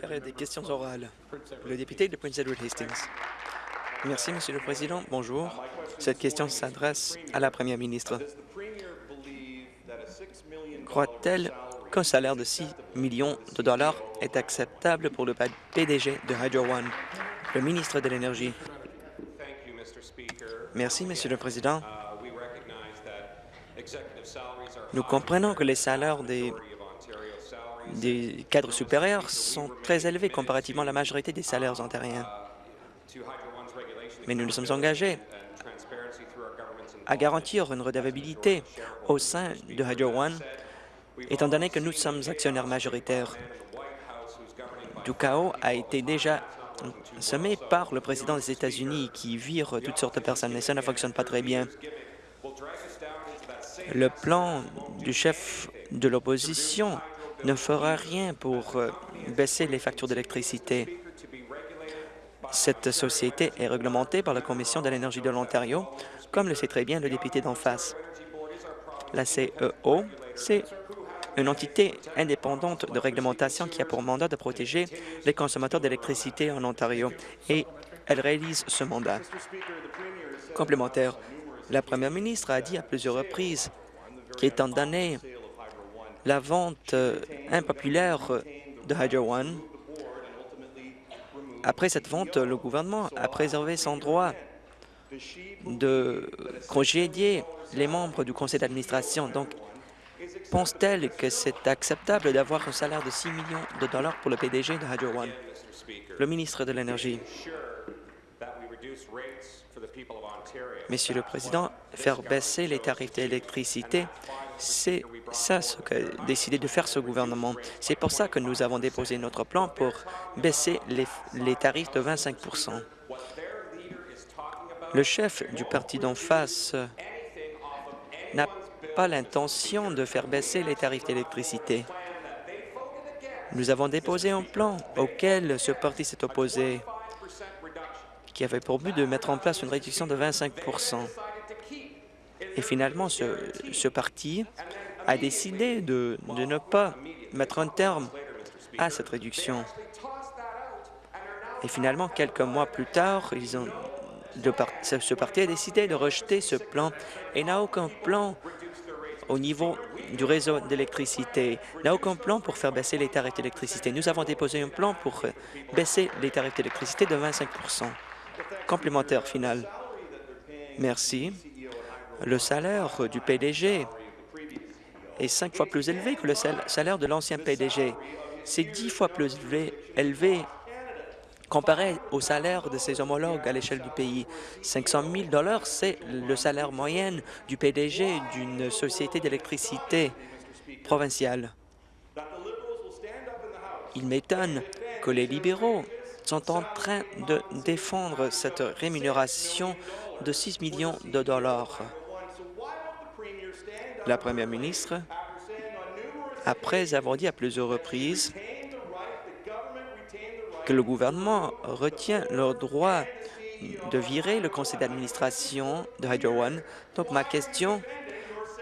Période des questions orales. Le député de Prince Edward Hastings. Merci, Monsieur le Président. Bonjour. Cette question s'adresse à la Première ministre. Croit-elle qu'un salaire de 6 millions de dollars est acceptable pour le PDG de Hydro One, le ministre de l'Énergie? Merci, Monsieur le Président. Nous comprenons que les salaires des, des cadres supérieurs sont très élevés comparativement à la majorité des salaires ontariens. Mais nous nous sommes engagés à garantir une redevabilité au sein de Hydro One, étant donné que nous sommes actionnaires majoritaires. Du chaos a été déjà semé par le président des États-Unis qui vire toutes sortes de personnes, et ça ne fonctionne pas très bien. Le plan du chef de l'opposition ne fera rien pour euh, baisser les factures d'électricité. Cette société est réglementée par la Commission de l'énergie de l'Ontario, comme le sait très bien le député d'en face. La CEO, c'est une entité indépendante de réglementation qui a pour mandat de protéger les consommateurs d'électricité en Ontario et elle réalise ce mandat. Complémentaire, la première ministre a dit à plusieurs reprises qu'étant donné la vente euh, impopulaire de Hydro One, après cette vente, le gouvernement a préservé son droit de congédier les membres du conseil d'administration. Donc, pense-t-elle que c'est acceptable d'avoir un salaire de 6 millions de dollars pour le PDG de Hydro One? Le ministre de l'Énergie. Monsieur le Président, faire baisser les tarifs d'électricité, c'est ça ce qu'a décidé de faire ce gouvernement. C'est pour ça que nous avons déposé notre plan pour baisser les, les tarifs de 25% Le chef du parti d'en face n'a pas l'intention de faire baisser les tarifs d'électricité. Nous avons déposé un plan auquel ce parti s'est opposé qui avait pour but de mettre en place une réduction de 25 Et finalement, ce, parti a décidé de, ne pas mettre un terme à cette réduction. Et finalement, quelques mois plus tard, ce parti a décidé de rejeter ce plan et n'a aucun plan au niveau du réseau d'électricité, n'a aucun plan pour faire baisser les tarifs d'électricité. Nous avons déposé un plan pour baisser les tarifs d'électricité de 25% Complémentaire final. Merci. Le salaire du PDG est cinq fois plus élevé que le salaire de l'ancien PDG. C'est dix fois plus élevé, comparé au salaire de ses homologues à l'échelle du pays. 500 000 c'est le salaire moyen du PDG d'une société d'électricité provinciale. Il m'étonne que les libéraux sont en train de défendre cette rémunération de 6 millions de dollars. La première ministre, après avoir dit à plusieurs reprises que le gouvernement retient le droit de virer le conseil d'administration de Hydro One. Donc ma question,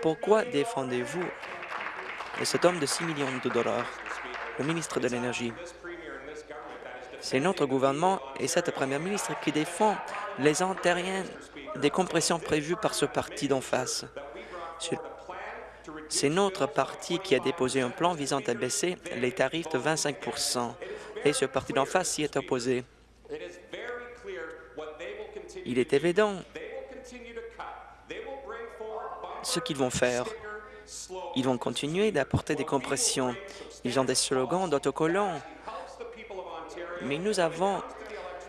pourquoi défendez-vous cet homme de 6 millions de dollars, le ministre de l'Énergie? C'est notre gouvernement et cette première ministre qui défend les Ontariens des compressions prévues par ce parti d'en face. C'est notre parti qui a déposé un plan visant à baisser les tarifs de 25% et ce parti d'en face s'y est opposé. Il est évident ce qu'ils vont faire. Ils vont continuer d'apporter des compressions. Ils ont des slogans d'autocollants mais nous avons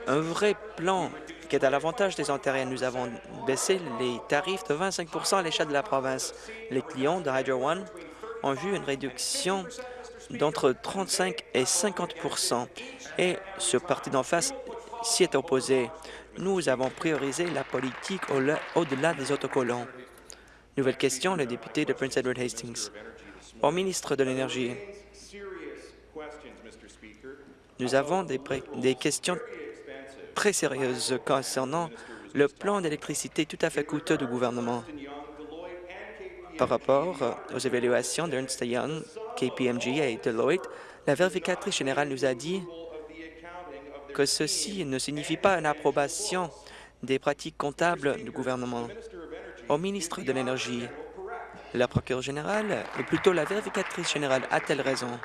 un vrai plan qui est à l'avantage des Ontariens. Nous avons baissé les tarifs de 25% à l'échelle de la province. Les clients de Hydro One ont vu une réduction d'entre 35 et 50% et ce parti d'en face s'y est opposé. Nous avons priorisé la politique au-delà des autocollants. Nouvelle question, le député de Prince Edward Hastings. Au ministre de l'Énergie, nous avons des, des questions très sérieuses concernant le plan d'électricité tout à fait coûteux du gouvernement. Par rapport aux évaluations d'Ernst Young, KPMG et Deloitte, la vérificatrice générale nous a dit que ceci ne signifie pas une approbation des pratiques comptables du gouvernement. Au ministre de l'Énergie, la procureure générale, ou plutôt la vérificatrice générale, a-t-elle raison?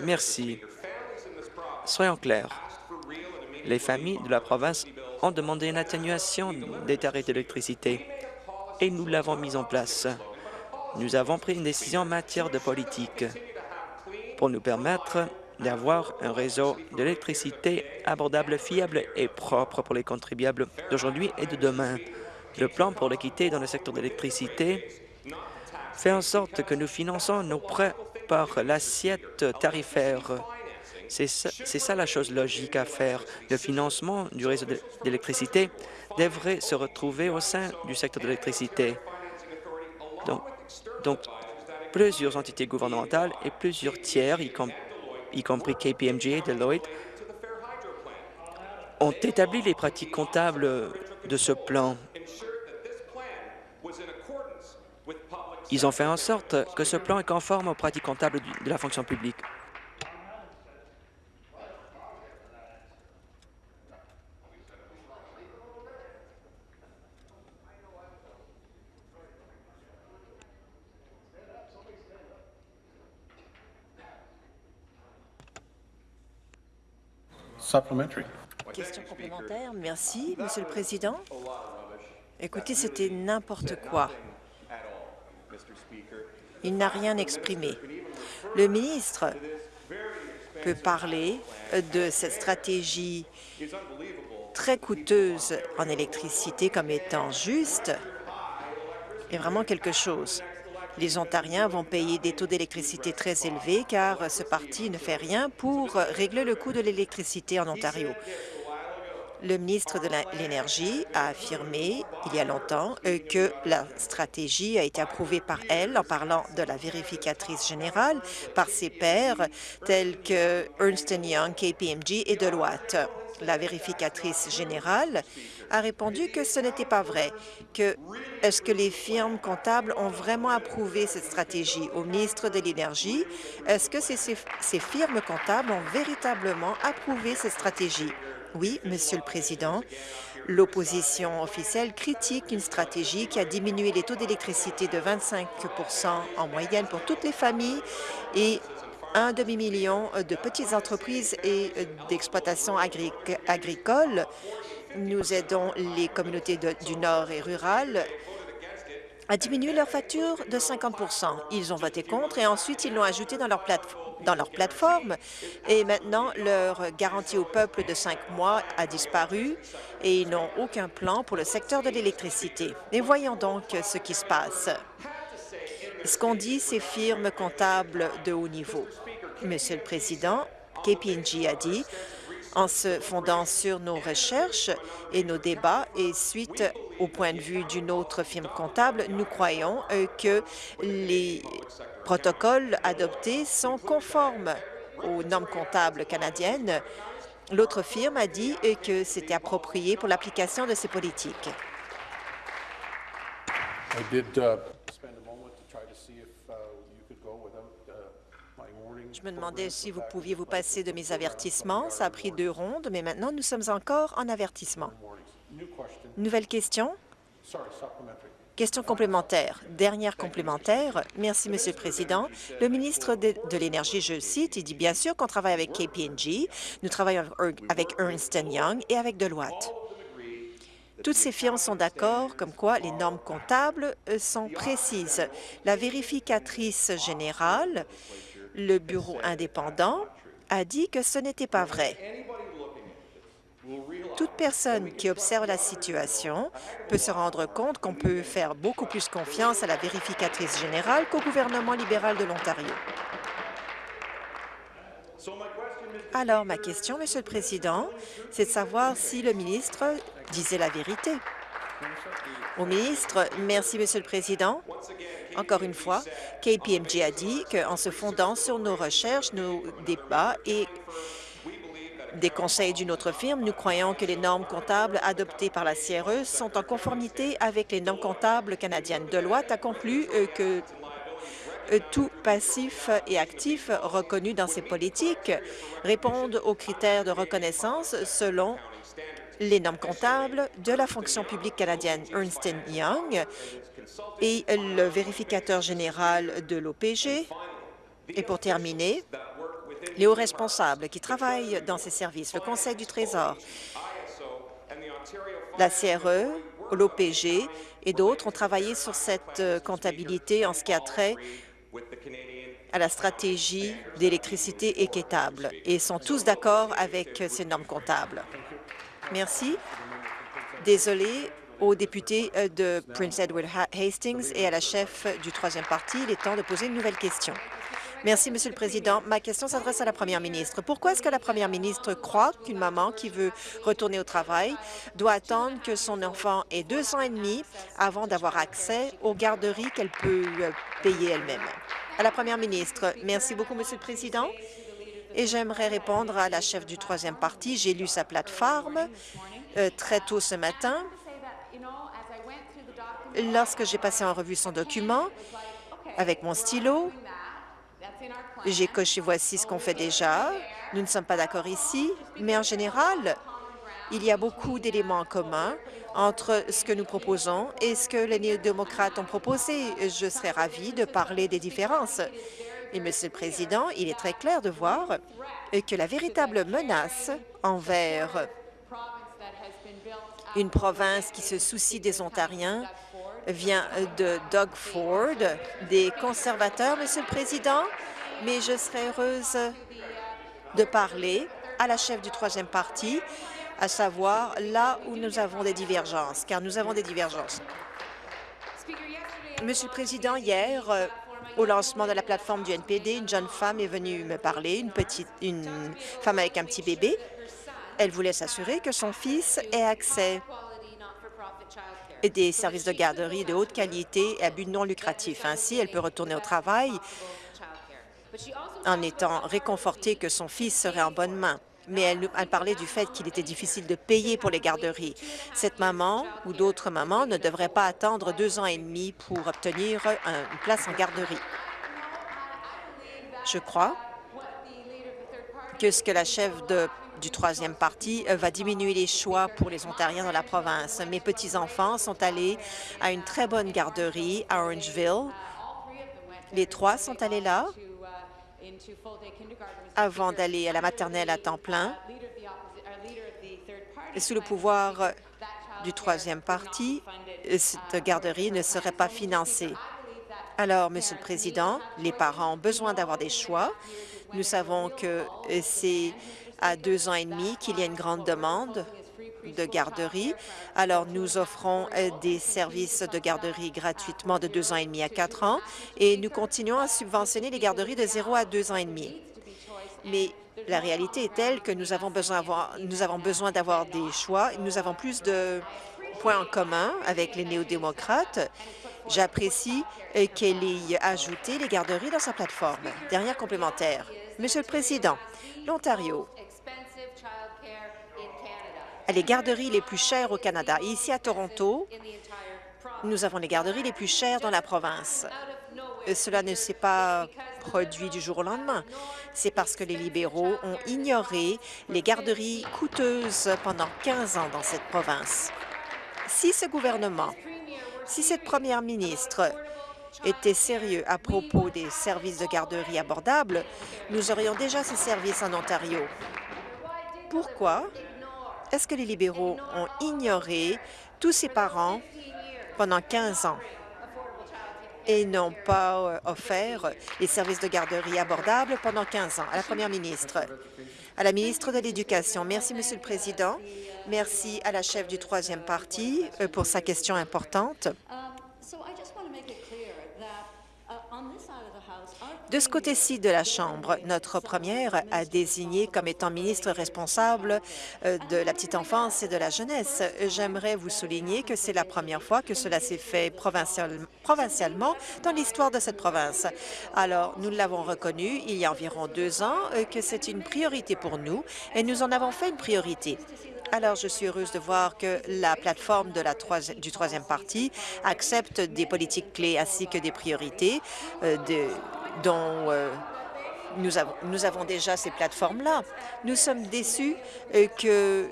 Merci. Soyons clairs. Les familles de la province ont demandé une atténuation des tarifs d'électricité et nous l'avons mise en place. Nous avons pris une décision en matière de politique pour nous permettre d'avoir un réseau d'électricité abordable, fiable et propre pour les contribuables d'aujourd'hui et de demain. Le plan pour l'équité dans le secteur de l'électricité fait en sorte que nous finançons nos prêts par l'assiette tarifaire. C'est ça, la chose logique à faire. Le financement du réseau d'électricité devrait se retrouver au sein du secteur de l'électricité. Donc, plusieurs entités gouvernementales et plusieurs tiers, y compris KPMG et Deloitte, ont établi les pratiques comptables de ce plan. Ils ont fait en sorte que ce plan est conforme aux pratiques comptables de la fonction publique. Question complémentaire. Merci, Monsieur le Président. Écoutez, c'était n'importe quoi. Il n'a rien exprimé. Le ministre peut parler de cette stratégie très coûteuse en électricité comme étant juste et vraiment quelque chose. Les Ontariens vont payer des taux d'électricité très élevés car ce parti ne fait rien pour régler le coût de l'électricité en Ontario. Le ministre de l'Énergie a affirmé il y a longtemps euh, que la stratégie a été approuvée par elle en parlant de la vérificatrice générale par ses pairs tels que Ernst Young, KPMG et Deloitte. La vérificatrice générale a répondu que ce n'était pas vrai, que est-ce que les firmes comptables ont vraiment approuvé cette stratégie au ministre de l'Énergie? Est-ce que ces, firmes comptables ont véritablement approuvé cette stratégie? Oui, Monsieur le Président. L'opposition officielle critique une stratégie qui a diminué les taux d'électricité de 25% en moyenne pour toutes les familles et un demi-million de petites entreprises et d'exploitations agricoles. Nous aidons les communautés du Nord et rurales à diminuer leur facture de 50% Ils ont voté contre et ensuite ils l'ont ajouté dans leur plateforme dans leur plateforme. Et maintenant, leur garantie au peuple de cinq mois a disparu et ils n'ont aucun plan pour le secteur de l'électricité. Mais voyons donc ce qui se passe. Ce qu'ont dit ces firmes comptables de haut niveau. Monsieur le Président, KPNG a dit en se fondant sur nos recherches et nos débats et suite au point de vue d'une autre firme comptable, nous croyons euh, que les protocoles adoptés sont conformes aux normes comptables canadiennes. L'autre firme a dit euh, que c'était approprié pour l'application de ces politiques. Je me demandais si vous pouviez vous passer de mes avertissements. Ça a pris deux rondes, mais maintenant, nous sommes encore en avertissement. Nouvelle question? Question complémentaire. Dernière complémentaire. Merci, Monsieur le Président. Le ministre de, l'Énergie, je cite, il dit bien sûr qu'on travaille avec KPNG, nous travaillons avec Ernst Young et avec Deloitte. Toutes ces firmes sont d'accord comme quoi les normes comptables euh, sont précises. La vérificatrice générale le bureau indépendant a dit que ce n'était pas vrai. Toute personne qui observe la situation peut se rendre compte qu'on peut faire beaucoup plus confiance à la vérificatrice générale qu'au gouvernement libéral de l'Ontario. Alors, ma question, Monsieur le Président, c'est de savoir si le ministre disait la vérité. Au ministre, merci, Monsieur le Président. Encore une fois, KPMG a dit qu'en se fondant sur nos recherches, nos débats et des conseils d'une autre firme, nous croyons que les normes comptables adoptées par la CRE sont en conformité avec les normes comptables canadiennes. Deloitte a conclu euh, que euh, tout passif et actif reconnu dans ces politiques répondent aux critères de reconnaissance selon les normes comptables de la fonction publique canadienne Ernst Young et le vérificateur général de l'OPG. Et pour terminer, les hauts responsables qui travaillent dans ces services, le Conseil du Trésor, la CRE, l'OPG et d'autres ont travaillé sur cette euh, comptabilité en ce qui a trait à la stratégie d'électricité équitable et sont tous d'accord avec ces normes comptables. Merci. Désolé aux députés euh, de Prince Edward Hastings et à la chef du troisième parti. Il est temps de poser une nouvelle question. Merci, Monsieur le Président. Ma question s'adresse à la Première ministre. Pourquoi est-ce que la Première ministre croit qu'une maman qui veut retourner au travail doit attendre que son enfant ait deux ans et demi avant d'avoir accès aux garderies qu'elle peut euh, payer elle-même? À la Première ministre, merci beaucoup, Monsieur le Président. Et j'aimerais répondre à la chef du troisième parti. J'ai lu sa plateforme euh, très tôt ce matin. Lorsque j'ai passé en revue son document avec mon stylo, j'ai coché voici ce qu'on fait déjà. Nous ne sommes pas d'accord ici, mais en général, il y a beaucoup d'éléments en commun entre ce que nous proposons et ce que les néo-démocrates ont proposé. Je serais ravie de parler des différences. Et, Monsieur le Président, il est très clair de voir que la véritable menace envers une province qui se soucie des Ontariens vient de Doug Ford, des conservateurs, Monsieur le Président, mais je serais heureuse de parler à la chef du troisième parti, à savoir là où nous avons des divergences, car nous avons des divergences. Monsieur le Président, hier, euh, au lancement de la plateforme du NPD, une jeune femme est venue me parler, une petite, une femme avec un petit bébé. Elle voulait s'assurer que son fils ait accès à des services de garderie de haute qualité et à but non lucratif. Ainsi, elle peut retourner au travail en étant réconfortée que son fils serait en bonne main. Mais elle, parlait du fait qu'il était difficile de payer pour les garderies. Cette maman ou d'autres mamans ne devraient pas attendre deux ans et demi pour obtenir une place en garderie. Je crois que ce que la chef du troisième parti va diminuer les choix pour les Ontariens dans la province. Mes petits-enfants sont allés à une très bonne garderie à Orangeville. Les trois sont allés là avant d'aller à la maternelle à temps plein. Et sous le pouvoir du troisième parti, cette garderie ne serait pas financée. Alors, Monsieur le Président, les parents ont besoin d'avoir des choix. Nous savons que c'est à deux ans et demi qu'il y a une grande demande de garderie. Alors, nous offrons euh, des services de garderie gratuitement de deux ans et demi à quatre ans et nous continuons à subventionner les garderies de zéro à deux ans et demi. Mais la réalité est telle que nous avons besoin, d'avoir des choix. Nous avons plus de points en commun avec les néo-démocrates. J'apprécie euh, qu'elle ait ajouté les garderies dans sa plateforme. Dernière complémentaire. Monsieur le Président, l'Ontario les garderies les plus chères au Canada. ici, à Toronto, nous avons les garderies les plus chères dans la province. cela ne s'est pas produit du jour au lendemain. C'est parce que les libéraux ont ignoré les garderies coûteuses pendant 15 ans dans cette province. Si ce gouvernement, si cette première ministre était sérieux à propos des services de garderie abordables, nous aurions déjà ces services en Ontario. Pourquoi? Est-ce que les libéraux ont ignoré tous ces parents pendant 15 ans et n'ont pas euh, offert les services de garderie abordables pendant 15 ans. À la Première ministre, à la ministre de l'Éducation, merci, Monsieur le Président. Merci à la chef du troisième parti euh, pour sa question importante. De ce côté-ci de la Chambre, notre première a désigné comme étant ministre responsable euh, de la petite enfance et de la jeunesse. J'aimerais vous souligner que c'est la première fois que cela s'est fait provincial- provincialement dans l'histoire de cette province. Alors, nous l'avons reconnu il y a environ deux ans euh, que c'est une priorité pour nous et nous en avons fait une priorité. Alors, je suis heureuse de voir que la plateforme du troisième parti accepte des politiques clés ainsi que des priorités euh, dont euh, nous, avons, déjà ces plateformes-là. Nous sommes déçus euh, que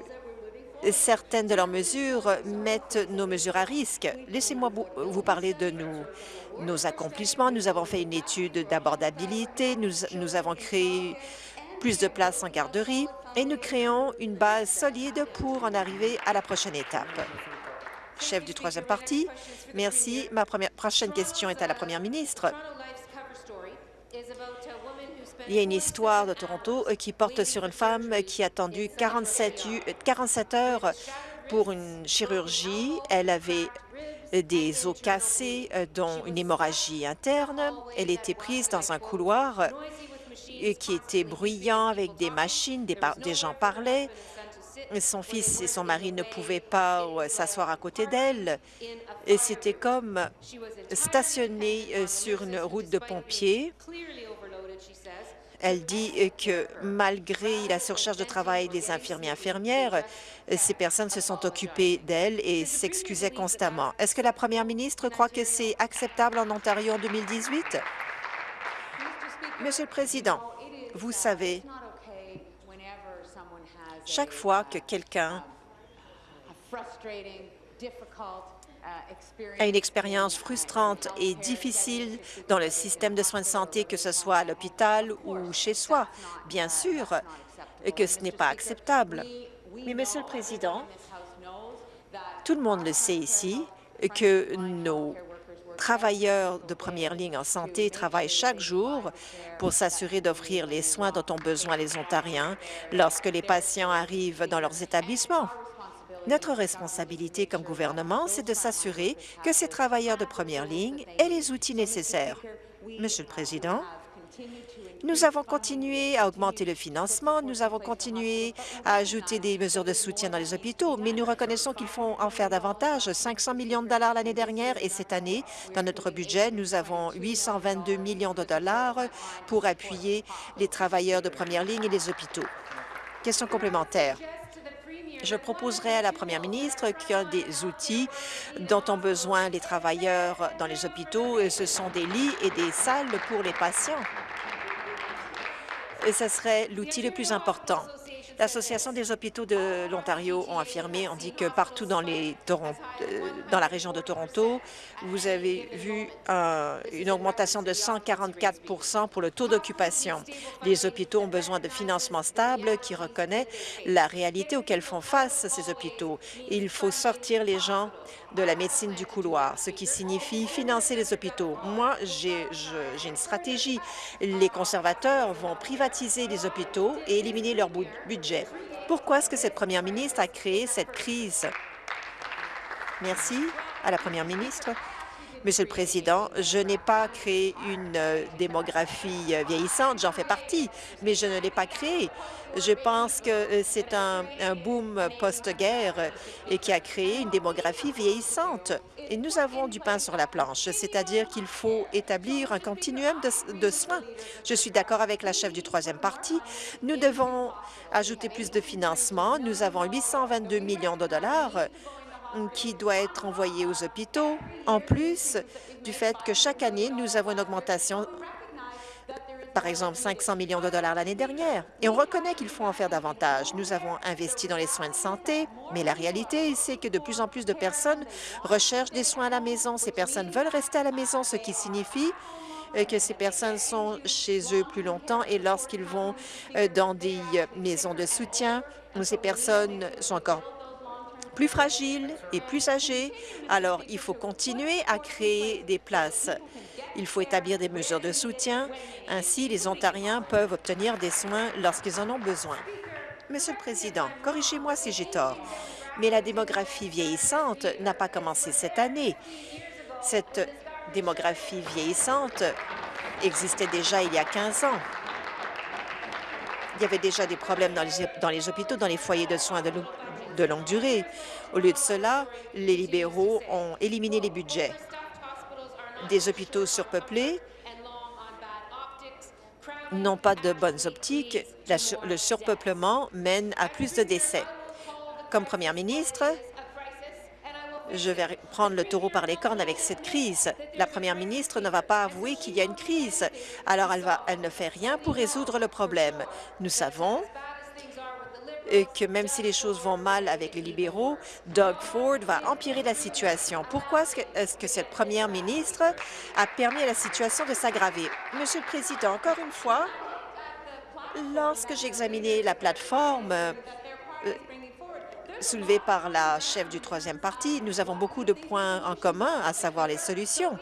certaines de leurs mesures mettent nos mesures à risque. Laissez-moi vous, parler de nos, accomplissements. Nous avons fait une étude d'abordabilité. Nous, avons créé plus de places en garderie et nous créons une base solide pour en arriver à la prochaine étape. Chef du troisième parti, merci. Ma prochaine question est à la première ministre. Il y a une histoire de Toronto euh, qui porte sur une femme qui a attendu 47, u- euh, 47 heures pour une chirurgie. Elle avait euh, des os cassés, euh, dont une hémorragie interne. Elle était prise dans un couloir euh, qui était bruyant avec des machines, des, gens parlaient. Son fils et son mari ne pouvaient pas euh, s'asseoir à côté d'elle. Et c'était comme stationné euh, sur une route de pompiers. Elle dit euh, que malgré la surcharge de travail des infirmiers infirmières, euh, ces personnes se sont occupées d'elle et s'excusaient constamment. Est-ce que la première ministre croit que c'est acceptable en Ontario en 2018? Monsieur le Président, vous savez, chaque fois que quelqu'un a une expérience frustrante et difficile dans le système de soins de santé, que ce soit à l'hôpital ou chez soi. Bien sûr que ce n'est pas acceptable. Mais, Monsieur le Président, tout le monde le sait ici que nos travailleurs de première ligne en santé travaillent chaque jour pour s'assurer d'offrir les soins dont ont besoin les Ontariens lorsque les patients arrivent dans leurs établissements. Notre responsabilité comme gouvernement, c'est de s'assurer que ces travailleurs de première ligne aient les outils nécessaires. Monsieur le Président, nous avons continué à augmenter le financement, nous avons continué à ajouter des mesures de soutien dans les hôpitaux, mais nous reconnaissons qu'il faut en faire davantage. 500 millions de dollars l'année dernière et cette année, dans notre budget, nous avons 822 millions de dollars pour appuyer les travailleurs de première ligne et les hôpitaux. Question complémentaire. Je proposerai à la première ministre qu'un des outils dont ont besoin les travailleurs dans les hôpitaux, ce sont des lits et des salles pour les patients. Et ce serait l'outil le plus important. L'Association des hôpitaux de l'Ontario ont affirmé, on dit que partout euh, dans la région de Toronto, vous avez vu une augmentation de 144% pour le taux d'occupation. Les hôpitaux ont besoin de financement stable qui reconnaît la réalité auquel font face ces hôpitaux. Il faut sortir les gens de la médecine du couloir, ce qui signifie financer les hôpitaux. Moi, j'ai une stratégie. Les conservateurs vont privatiser les hôpitaux et éliminer leur bou- Pourquoi est-ce que cette première ministre a créé cette crise? Merci à la première ministre. Monsieur le Président, je n'ai pas créé une euh, démographie euh, vieillissante, j'en fais partie, mais je ne l'ai pas créée. Je pense que euh, c'est un, boom post-guerre qui a créé une démographie vieillissante. Et nous avons du pain sur la planche, c'est-à-dire qu'il faut établir un continuum de, de soins. Je suis d'accord avec la chef du troisième parti. Nous devons ajouter plus de financement. Nous avons 822 millions de dollars qui doit être envoyé aux hôpitaux, en plus du fait que chaque année, nous avons une augmentation, par exemple 500 millions de dollars l'année dernière. Et on reconnaît qu'il faut en faire davantage. Nous avons investi dans les soins de santé, mais la réalité, c'est que de plus en plus de personnes recherchent des soins à la maison. Ces personnes veulent rester à la maison, ce qui signifie euh, que ces personnes sont chez eux plus longtemps et lorsqu'ils vont euh, dans des euh, maisons de soutien, ces personnes sont encore plus fragiles et plus âgés. Alors, il faut continuer à créer des places. Il faut établir des mesures de soutien. Ainsi, les Ontariens peuvent obtenir des soins lorsqu'ils en ont besoin. Monsieur le Président, corrigez-moi si j'ai tort, mais la démographie vieillissante n'a pas commencé cette année. Cette démographie vieillissante existait déjà il y a 15 ans. Il y avait déjà des problèmes dans les, hôpitaux, dans les foyers de soins de, de longue durée. Au lieu de cela, les libéraux ont éliminé les budgets. Des hôpitaux surpeuplés n'ont pas de bonnes optiques. Le surpeuplement mène à plus de décès. Comme première ministre, je vais prendre le taureau par les cornes avec cette crise. La première ministre ne va pas avouer qu'il y a une crise, alors elle ne fait rien pour résoudre le problème. Nous savons que même si les choses vont mal avec les libéraux, Doug Ford va empirer la situation. Pourquoi est-ce que, cette première ministre a permis à la situation de s'aggraver? Monsieur le Président, encore une fois, lorsque j'ai examiné la plateforme euh, soulevée par la chef du troisième parti, nous avons beaucoup de points en commun, à savoir les solutions.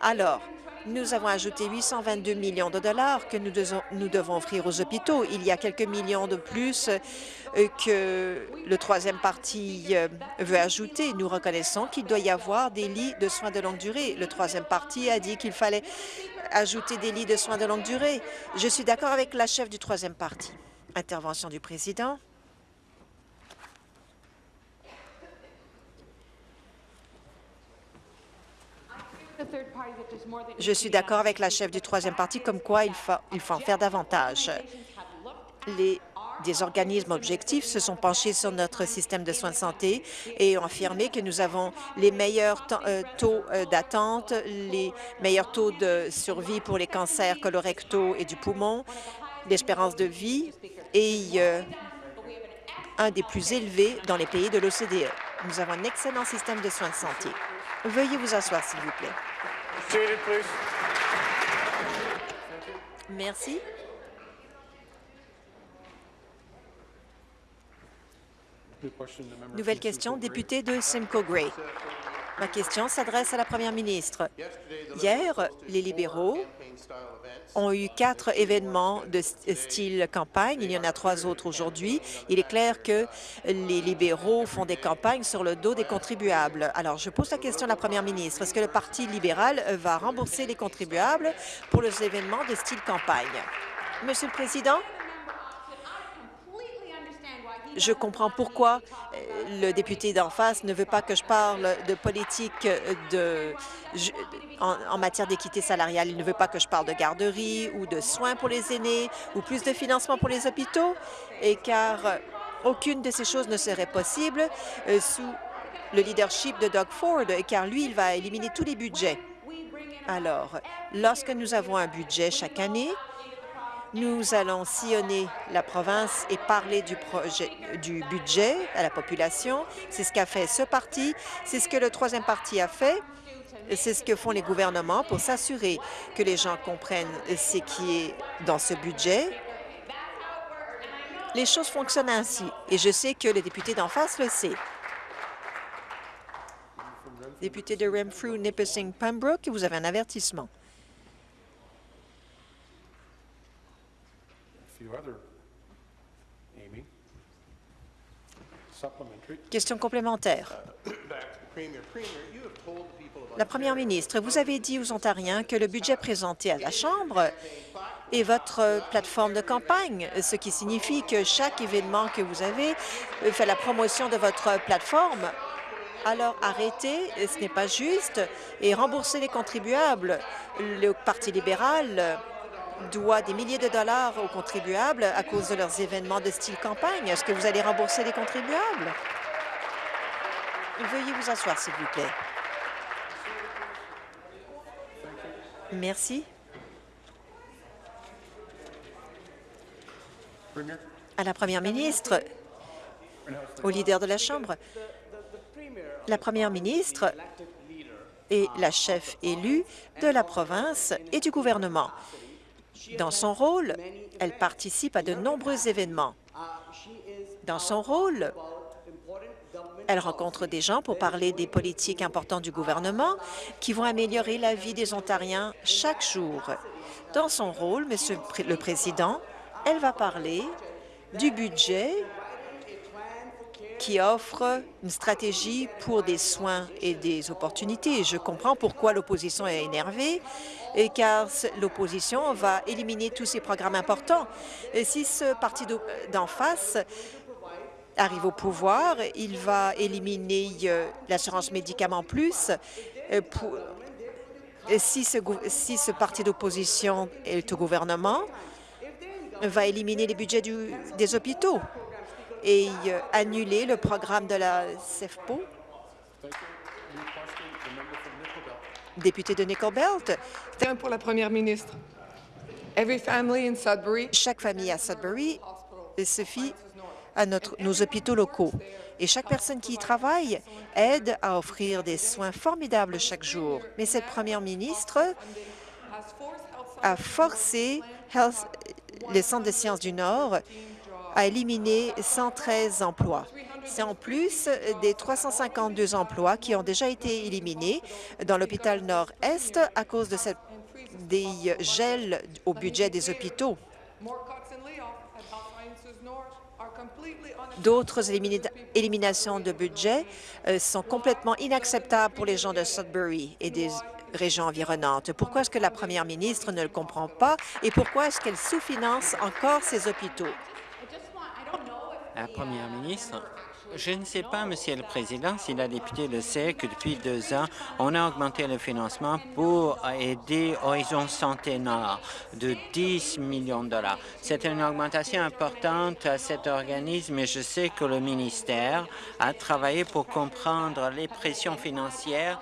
Alors, nous avons ajouté 822 millions de dollars que nous devons, offrir aux hôpitaux. Il y a quelques millions de plus euh, que le troisième parti euh, veut ajouter. Nous reconnaissons qu'il doit y avoir des lits de soins de longue durée. Le troisième parti a dit qu'il fallait ajouter des lits de soins de longue durée. Je suis d'accord avec la chef du troisième parti. Intervention du président. Je suis d'accord avec la chef du troisième parti comme quoi il faut, il faut en faire davantage. Les, des organismes objectifs se sont penchés sur notre système de soins de santé et ont affirmé que nous avons les meilleurs euh, taux euh, d'attente, les meilleurs taux de survie pour les cancers colorectaux et du poumon, l'espérance de vie et euh, un des plus élevés dans les pays de l'OCDE. Nous avons un excellent système de soins de santé. Veuillez vous asseoir, s'il vous plaît. Merci. Nouvelle question, député de Simcoe Gray. Ma question s'adresse à la première ministre. Hier, les libéraux ont eu quatre événements de style campagne. Il y en a trois autres aujourd'hui. Il est clair que les libéraux font des campagnes sur le dos des contribuables. Alors, je pose la question à la première ministre. Est-ce que le Parti libéral va rembourser les contribuables pour les événements de style campagne? Monsieur le Président, je comprends pourquoi euh, le député d'en face ne veut pas que je parle de politique de, en, matière d'équité salariale. Il ne veut pas que je parle de garderie ou de soins pour les aînés ou plus de financement pour les hôpitaux, car aucune de ces choses ne serait possible euh, sous le leadership de Doug Ford, car lui, il va éliminer tous les budgets. Alors, lorsque nous avons un budget chaque année, nous allons sillonner la province et parler du, budget à la population. C'est ce qu'a fait ce parti, c'est ce que le troisième parti a fait. C'est ce que font les gouvernements pour s'assurer que les gens comprennent ce qui est dans ce budget. Les choses fonctionnent ainsi, et je sais que le député d'en face le sait. Député de Renfrew, Nipissing, Pembroke, vous avez un avertissement. Question complémentaire. La première ministre, vous avez dit aux Ontariens que le budget présenté à la Chambre est votre plateforme de campagne, ce qui signifie que chaque événement que vous avez fait la promotion de votre plateforme. Alors arrêtez, ce n'est pas juste, et remboursez les contribuables. Le Parti libéral doit des milliers de dollars aux contribuables à cause de leurs événements de style campagne. Est-ce que vous allez rembourser les contribuables? Veuillez vous asseoir, s'il vous plaît. Merci. À la première ministre, au leader de la Chambre, la première ministre est la chef élue de la province et du gouvernement. Dans son rôle, elle participe à de nombreux événements. Dans son rôle, elle rencontre des gens pour parler des politiques importantes du gouvernement qui vont améliorer la vie des Ontariens chaque jour. Dans son rôle, Monsieur le Président, elle va parler du budget qui offre une stratégie pour des soins et des opportunités. Je comprends pourquoi l'opposition est énervée, car l'opposition va éliminer tous ces programmes importants. Et si ce parti d'en face arrive au pouvoir, il va éliminer euh, l'assurance médicaments plus. euh, si, ce, si ce parti d'opposition est au gouvernement, va éliminer les budgets des hôpitaux et euh, annuler le programme de la CEFPO. Député de Nickel Belt, pour la première ministre. Every family in Sudbury chaque famille à Sudbury se fie à notre, nos hôpitaux locaux. Et chaque personne qui y travaille aide à offrir des soins formidables chaque jour. Mais cette première ministre a forcé Health- le Centre de sciences du Nord à éliminer 113 emplois. C'est en plus des 352 emplois qui ont déjà été éliminés dans l'hôpital Nord-Est à cause de cette, des gels au budget des hôpitaux. D'autres élimina- éliminations de budget euh, sont complètement inacceptables pour les gens de Sudbury et des régions environnantes. Pourquoi est-ce que la première ministre ne le comprend pas et pourquoi est-ce qu'elle sous-finance encore ces hôpitaux? La Première ministre, je ne sais pas, Monsieur le Président, si la députée le sait, que depuis deux ans, on a augmenté le financement pour aider Horizon Santé Nord de 10 millions de dollars. C'est une augmentation importante à cet organisme et je sais que le ministère a travaillé pour comprendre les pressions financières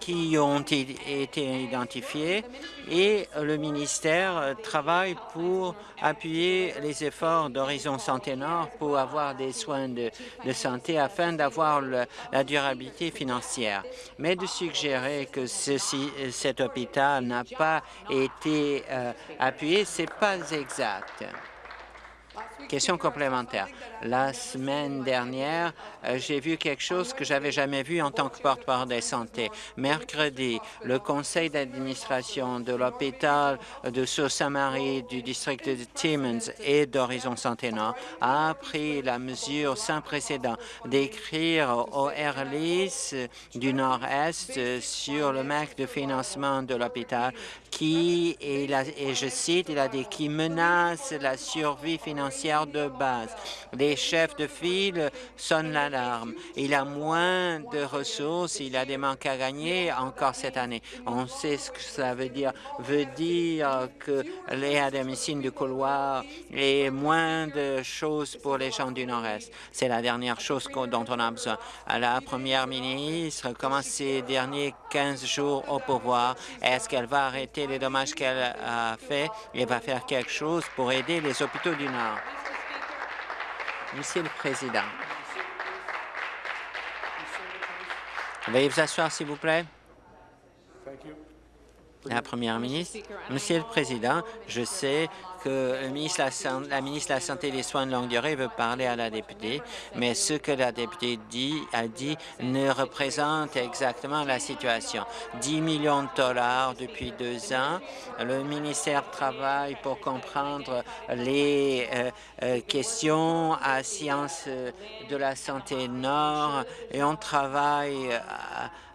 qui ont été identifiés et le ministère travaille pour appuyer les efforts d'Horizon Santé Nord pour avoir des soins de, santé afin d'avoir la durabilité financière. Mais de suggérer que cet hôpital n'a pas été euh, appuyé, c'est pas exact. Question complémentaire. La semaine dernière, euh, j'ai vu quelque chose que j'avais jamais vu en tant que porte-parole de santé. Mercredi, le conseil d'administration de l'hôpital de Sault-Saint-Marie du district de Timmins et d'Horizon Santé Nord a pris la mesure sans précédent d'écrire au RLIS du Nord-Est sur le manque de financement de l'hôpital qui, et, je cite, il a dit, qui menace la survie financière de base. Les chefs de file sonnent l'alarme. Il a moins de ressources, il a des manques à gagner encore cette année. On sait ce que ça veut dire. Veut dire que les à domicile du couloir et moins de choses pour les gens du Nord-Est. C'est la dernière chose dont on a besoin. La première ministre commence ces derniers 15 jours au pouvoir. Est-ce qu'elle va arrêter les dommages qu'elle a fait et va faire quelque chose pour aider les hôpitaux du Nord? Monsieur le Président. Veuillez vous asseoir, s'il vous plaît. La Première ministre. Monsieur le Président, je sais que de la, ministre de la Santé et des Soins de longue durée veut parler à la députée, mais ce que la députée dit, a dit ne représente exactement la situation. 10 millions de dollars depuis deux ans. Le ministère travaille pour comprendre les euh, euh, questions à Sciences de la Santé Nord et on travaille euh,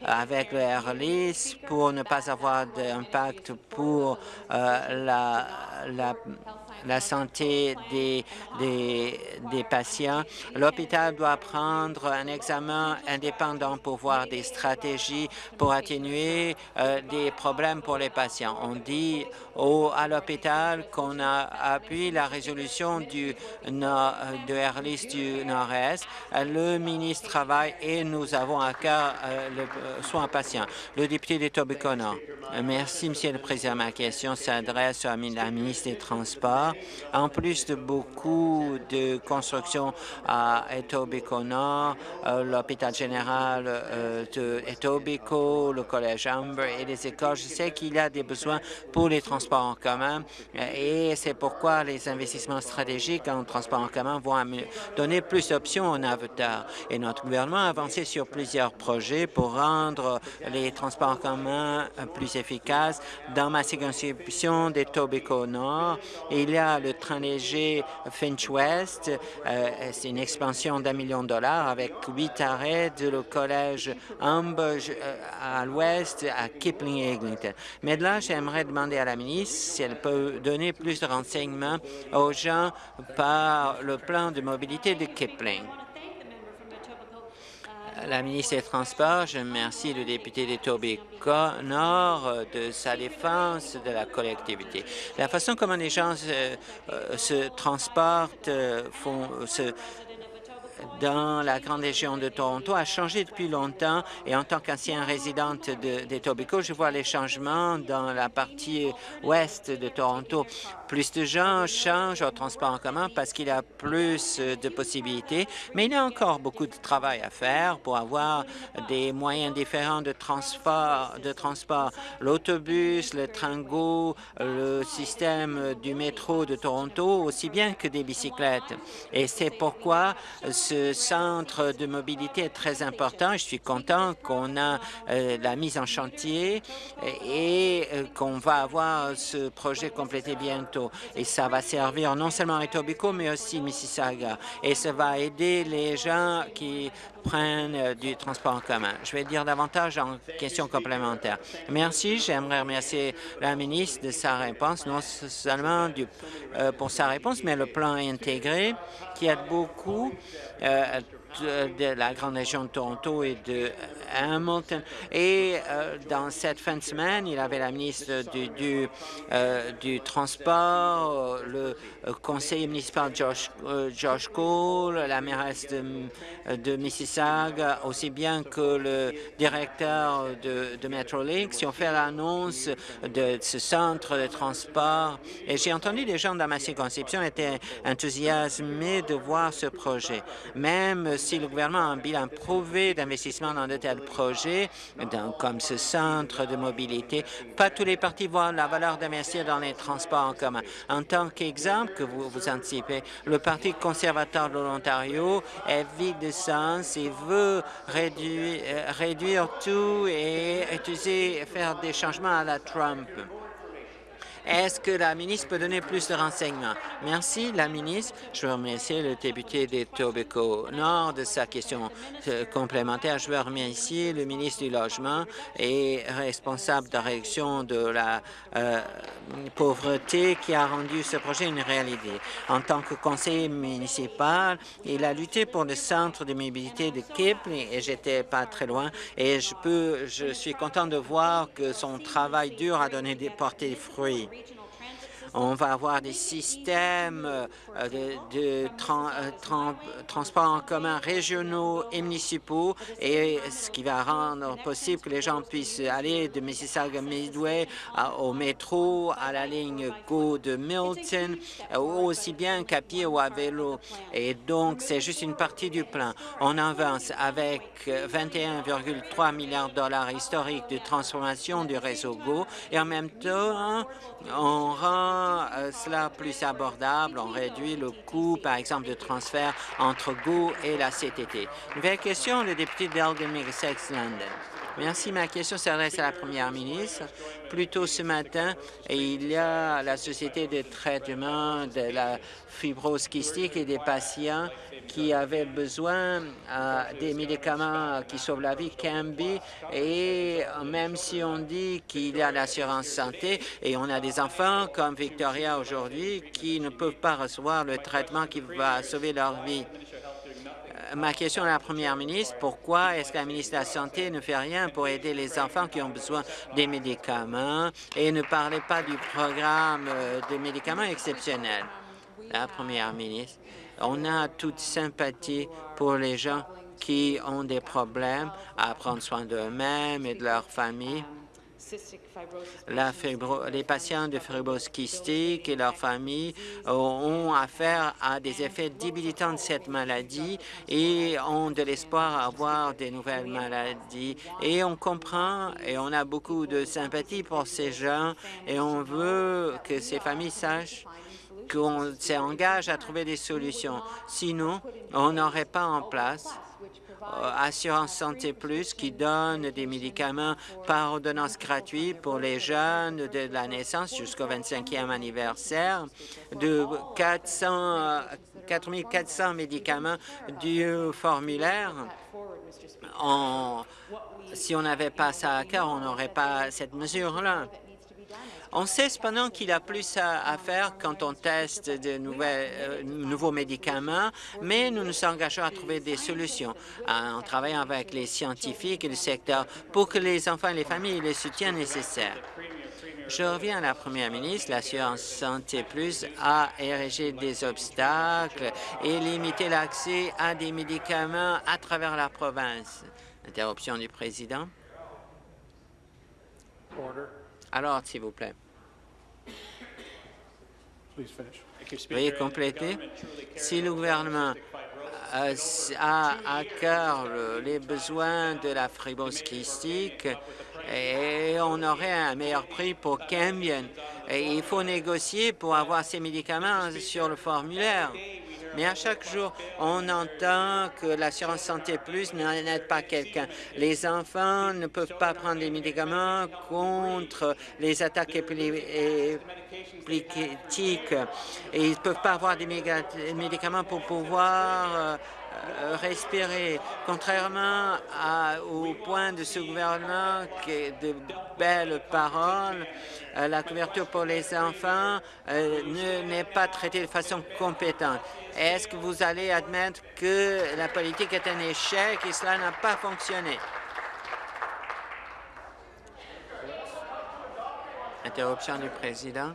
avec le RLIS pour ne pas avoir d'impact pour euh, la, la, la santé des, des, des patients. L'hôpital doit prendre un examen indépendant pour voir des stratégies pour atténuer euh, des problèmes pour les patients. On dit au, à l'hôpital qu'on a appuyé la résolution du, de RLIS du Nord-Est. Le ministre travaille et nous avons à cœur euh, le euh, soin patient. Le député de Tobicono. Merci, Monsieur le Président. Ma question s'adresse à la ministre des Transports. En plus de beaucoup de constructions à Etobicoke, euh, l'hôpital général euh, de Etobicoke, le collège Amber et les écoles, je sais qu'il y a des besoins pour les transports en commun euh, et c'est pourquoi les investissements stratégiques en transport en commun vont donner plus d'options en avenir. Et notre gouvernement a avancé sur plusieurs projets pour rendre les transports en commun plus efficaces. Dans ma circonscription des Tobico Nord, il y a le train léger Finch West. Euh, C'est une expansion d'un million de dollars avec huit arrêts de le collège Humboldt euh, à l'ouest à Kipling et Eglinton. Mais de là, j'aimerais demander à la ministre si elle peut donner plus de renseignements aux gens par le plan de mobilité de Kipling. La ministre des Transports, je remercie le député d'Etobicoke Nord de sa défense de la collectivité. La façon comment les gens se, euh, se transportent, euh, font, se, dans la grande région de Toronto a changé depuis longtemps et en tant qu'ancien résidente de- d'Etobicoke, je vois les changements dans la partie ouest de Toronto. Plus de gens changent au transport en commun parce qu'il y a plus de possibilités, mais il y a encore beaucoup de travail à faire pour avoir des moyens différents de transport. De transport. L'autobus, le train-go, le système du métro de Toronto, aussi bien que des bicyclettes. Et c'est pourquoi ce centre de mobilité est très important. Je suis content qu'on a euh, la mise en chantier et euh, qu'on va avoir ce projet complété bientôt. Et ça va servir non seulement à Etobicoke, mais aussi Mississauga. Et ça va aider les gens qui prennent euh, du transport en commun. Je vais dire davantage en questions complémentaires. Merci. J'aimerais remercier la ministre de sa réponse, non seulement pour sa réponse, mais le plan intégré qui aide beaucoup euh, de, la grande région de Toronto et de Hamilton. Et euh, dans cette fin de semaine, il avait la ministre du, euh, Transport, euh, le conseiller municipal Josh, euh, Josh Cole, la mairesse de, Mississauga, aussi bien que le directeur de, de Metrolinx, qui ont fait l'annonce de ce centre de transport. Et j'ai entendu des gens dans ma circonscription étaient enthousiasmés de voir ce projet. Même si le gouvernement a un bilan prouvé d'investissement dans de tels projets, comme ce centre de mobilité, pas tous les partis voient la valeur d'investir dans les transports en commun. En tant qu'exemple que vous, vous anticipez, le Parti conservateur de l'Ontario est vide de sens et veut réduire, euh, réduire tout et utiliser, faire des changements à la Trump. Est-ce que la ministre peut donner plus de renseignements? Merci, la ministre. Je veux remercier le député des Tobico Nord de sa question euh, complémentaire. Je veux remercier le ministre du Logement et responsable de la réduction de la euh, pauvreté qui a rendu ce projet une réalité. En tant que conseiller municipal, il a lutté pour le centre de mobilité de Kipling et j'étais pas très loin et je peux, je suis content de voir que son travail dur a donné des porté des fruits. On va avoir des systèmes euh, de, de euh, en commun régionaux et municipaux et ce qui va rendre possible que les gens puissent aller de Mississauga Midway à- au métro, à la ligne Go de Milton, euh, aussi bien qu'à pied ou à vélo. Et donc, c'est juste une partie du plan. On avance avec euh, 21,3 milliards de dollars historiques de transformation du réseau Go et en même temps, on rend euh, cela plus abordable, on réduit le coût, par exemple, de transfert entre Go et la CTT. Nouvelle question, le député d'Elgin Middlesex London. Merci. Ma question s'adresse à la première ministre. Plus tôt ce matin, il y a la Société de traitement de la fibrose kystique et des patients qui avaient besoin euh, des médicaments qui sauvent la vie, Cambi, et même si on dit qu'il y a l'assurance santé, et on a des enfants comme Victoria aujourd'hui qui ne peuvent pas recevoir le traitement qui va sauver leur vie. Euh, Ma question à la première ministre, pourquoi est-ce que la ministre de la Santé ne fait rien pour aider les enfants qui ont besoin des médicaments et ne parlez pas du programme euh, de médicaments exceptionnels? La première ministre, on a toute sympathie pour les gens qui ont des problèmes à prendre soin d'eux-mêmes et de leur famille. Les patients de fibrose kystique et leurs familles euh, ont affaire à des effets débilitants de cette maladie et ont de l'espoir à avoir des nouvelles maladies. Et on comprend et on a beaucoup de sympathie pour ces gens et on veut que ces familles sachent qu'on s'engage à trouver des solutions. Sinon, on n'aurait pas en place euh, Assurance Santé Plus qui donne des médicaments par ordonnance gratuite pour les jeunes de la naissance jusqu'au 25e anniversaire, de 400, 4400 médicaments du formulaire. Si on n'avait pas ça à cœur, on n'aurait pas cette mesure-là. On sait cependant qu'il y a plus à, à faire quand on teste de nouvelles, euh, nouveaux médicaments, mais nous nous engageons à trouver des solutions en travaillant avec les scientifiques et le secteur pour que les enfants et les familles aient le soutien nécessaire. Je reviens à la Première ministre. L'assurance Santé Plus a érigé des obstacles et limité l'accès à des médicaments à travers la province. Interruption du président. Alors, s'il vous plaît. Veuillez compléter. Si le gouvernement euh, a à cœur le- les besoins de la fibrose kystique, et on aurait un meilleur prix pour Cambion. Et il faut négocier pour avoir ces médicaments sur le formulaire. Mais à chaque jour, on entend que l'assurance santé plus n'aide pas quelqu'un. Les enfants ne peuvent pas prendre des médicaments contre les attaques épileptiques et ils ne peuvent pas avoir des médicaments pour pouvoir euh, respirer. Contrairement au point de ce gouvernement qui est de belles paroles, euh, la couverture pour les enfants euh, ne- n'est pas traitée de façon compétente. Est-ce que vous allez admettre que la politique est un échec et cela n'a pas fonctionné? Interruption du président.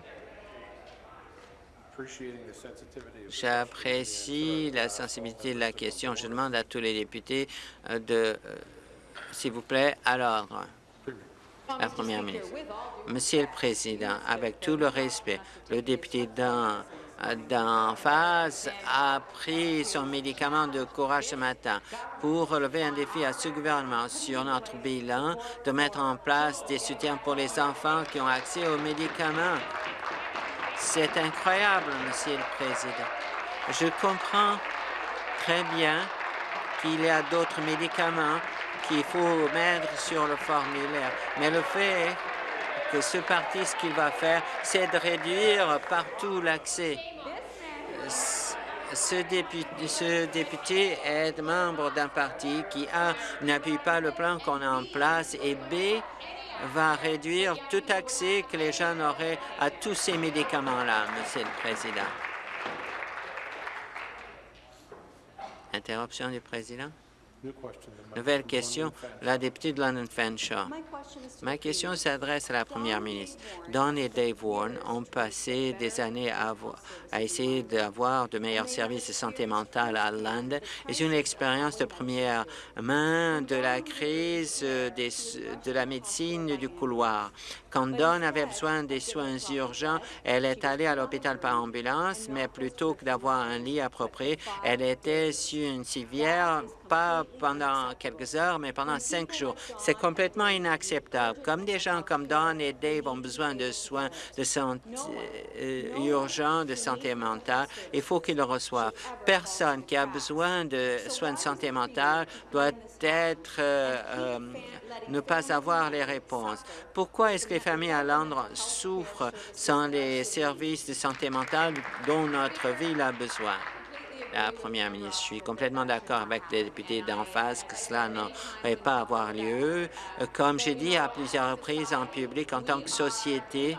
J'apprécie la sensibilité de la question. Je demande à tous les députés euh, de, euh, s'il vous plaît, à l'ordre. La Première ministre. Monsieur le Président, avec tout le respect, le député d'en d'en face a pris son médicament de courage ce matin pour relever un défi à ce gouvernement sur notre bilan de mettre en place des soutiens pour les enfants qui ont accès aux médicaments. C'est incroyable, Monsieur le Président. Je comprends très bien qu'il y a d'autres médicaments qu'il faut mettre sur le formulaire, mais le fait que ce parti, ce qu'il va faire, c'est de réduire partout l'accès. Ce député, ce député est membre d'un parti qui, A, n'appuie pas le plan qu'on a en place et, B, va réduire tout accès que les jeunes auraient à tous ces médicaments-là, Monsieur le Président. Interruption du Président. Nouvelle question, la députée de London Fanshawe. Ma question s'adresse à la première ministre. Don et Dave Warren ont passé des années à, essayer d'avoir de meilleurs services de santé mentale à London. Ont une expérience de première main de la crise euh, de la médecine du couloir? Quand Don avait besoin des soins urgents, elle est allée à l'hôpital par ambulance, mais plutôt que d'avoir un lit approprié, elle était sur une civière, pas pendant quelques heures, mais pendant cinq jours. C'est complètement inacceptable. Comme des gens comme Don et Dave ont besoin de soins de santé euh, urgents, de santé mentale, il faut qu'ils le reçoivent. Personne qui a besoin de soins de santé mentale doit être euh, euh, ne pas avoir les réponses. Pourquoi est-ce que les familles à Londres souffrent sans les services de santé mentale dont notre ville a besoin? La Première ministre, je suis complètement d'accord avec les députés d'en face que cela n'aurait pas avoir lieu. Comme j'ai dit à plusieurs reprises en public, en tant que société,